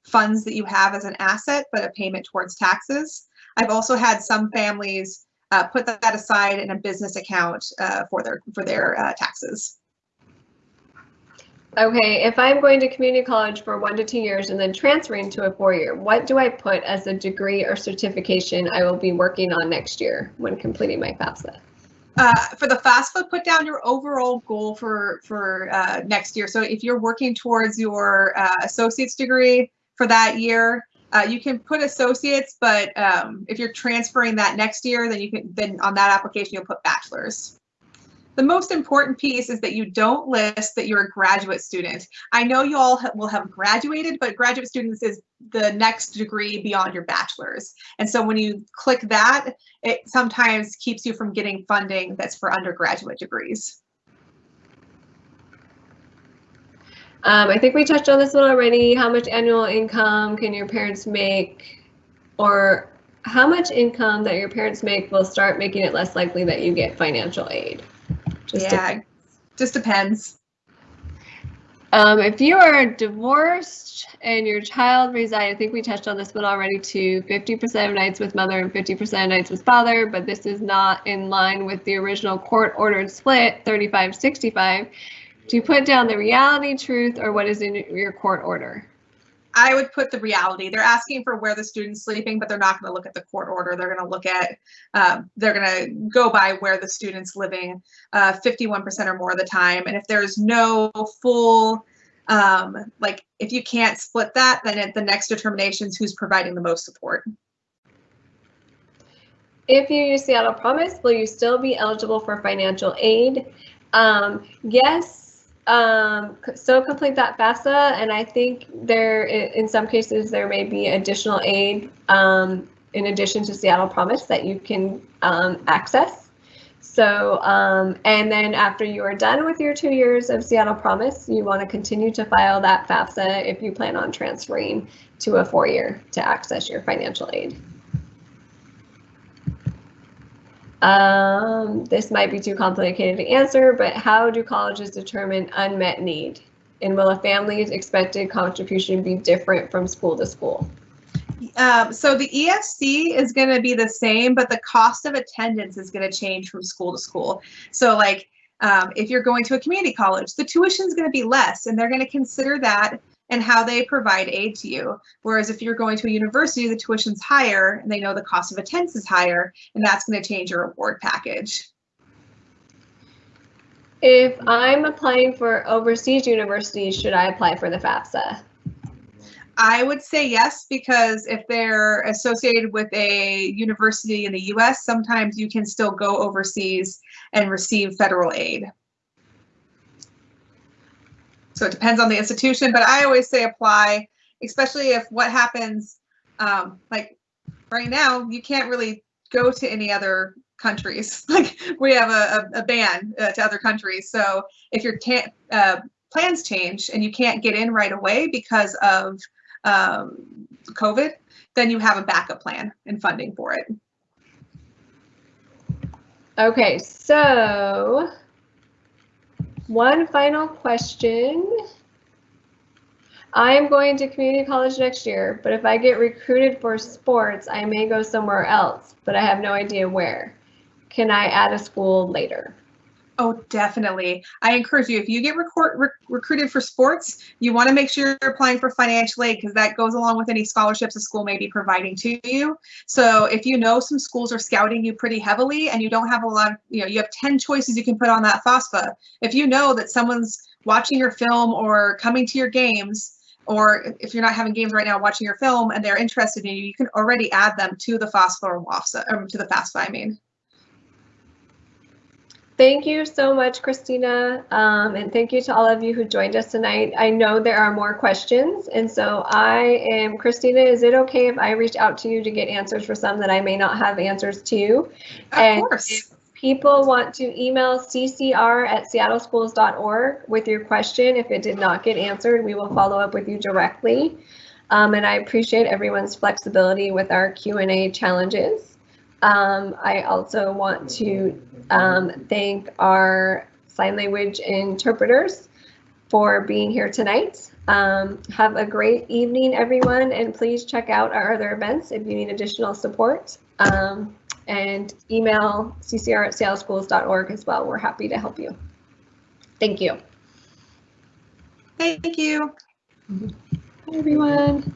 funds that you have as an asset, but a payment towards taxes. I've also had some families uh, put that aside in a business account uh, for their for their uh, taxes. Okay, if I'm going to community college for one to two years and then transferring to a four-year, what do I put as a degree or certification I will be working on next year when completing my FAFSA? Uh, for the FAFSA, put down your overall goal for for uh, next year. So if you're working towards your uh, associate's degree for that year, uh, you can put associates, but um, if you're transferring that next year, then you can then on that application you'll put bachelor's. The most important piece is that you don't list that you're a graduate student. I know you all ha will have graduated, but graduate students is the next degree beyond your bachelor's. And so when you click that, it sometimes keeps you from getting funding that's for undergraduate degrees. Um, I think we touched on this one already. How much annual income can your parents make? Or how much income that your parents make will start making it less likely that you get financial aid? Just yeah, just depends. Um, if you are divorced and your child resides, I think we touched on this one already too, 50% of nights with mother and 50% of nights with father, but this is not in line with the original court ordered split, 35-65. Do you put down the reality, truth, or what is in your court order? I would put the reality. They're asking for where the student's sleeping, but they're not going to look at the court order. They're going to look at, um, they're going to go by where the student's living 51% uh, or more of the time. And if there's no full, um, like if you can't split that, then it, the next determination is who's providing the most support. If you use Seattle Promise, will you still be eligible for financial aid? Um, yes, um, so complete that FAFSA, and I think there, in some cases, there may be additional aid um, in addition to Seattle Promise that you can um, access. So, um, and then after you are done with your two years of Seattle Promise, you want to continue to file that FAFSA if you plan on transferring to a four-year to access your financial aid. Um, this might be too complicated to answer, but how do colleges determine unmet need? And will a family's expected contribution be different from school to school? Um, so the EFC is going to be the same, but the cost of attendance is going to change from school to school. So like um, if you're going to a community college, the tuition is going to be less, and they're going to consider that and how they provide aid to you. Whereas if you're going to a university, the tuition's higher and they know the cost of attendance is higher, and that's going to change your award package. If I'm applying for overseas universities, should I apply for the FAFSA? I would say yes, because if they're associated with a university in the US, sometimes you can still go overseas and receive federal aid. So it depends on the institution, but I always say apply, especially if what happens, um, like right now, you can't really go to any other countries. *laughs* Like we have a, a, a ban uh, to other countries. So if your uh, plans change and you can't get in right away because of um, COVID, then you have a backup plan and funding for it. Okay, so one final question. I am going to community college next year, but if I get recruited for sports, I may go somewhere else, but I have no idea where. Can I add a school later? Oh, definitely. I encourage you, if you get record, rec recruited for sports, you want to make sure you're applying for financial aid because that goes along with any scholarships a school may be providing to you. So if you know some schools are scouting you pretty heavily and you don't have a lot of, you know, you have 10 choices you can put on that FAFSA. If you know that someone's watching your film or coming to your games, or if you're not having games right now watching your film and they're interested in you, you can already add them to the FAFSA or WASFA, or to the FAFSA, I mean. Thank you so much, Christina, um, and thank you to all of you who joined us tonight. I know there are more questions, and so I am, Christina, is it okay if I reach out to you to get answers for some that I may not have answers to? Of and course. If people want to email ccr at seattleschools.org with your question, if it did not get answered, we will follow up with you directly. Um, and I appreciate everyone's flexibility with our Q&A challenges. Um, I also want to um, thank our sign language interpreters for being here tonight. Um, have a great evening, everyone, and please check out our other events if you need additional support. Um, and email ccr at seattleschools.org as well. We're happy to help you. Thank you. Thank you. Bye, everyone.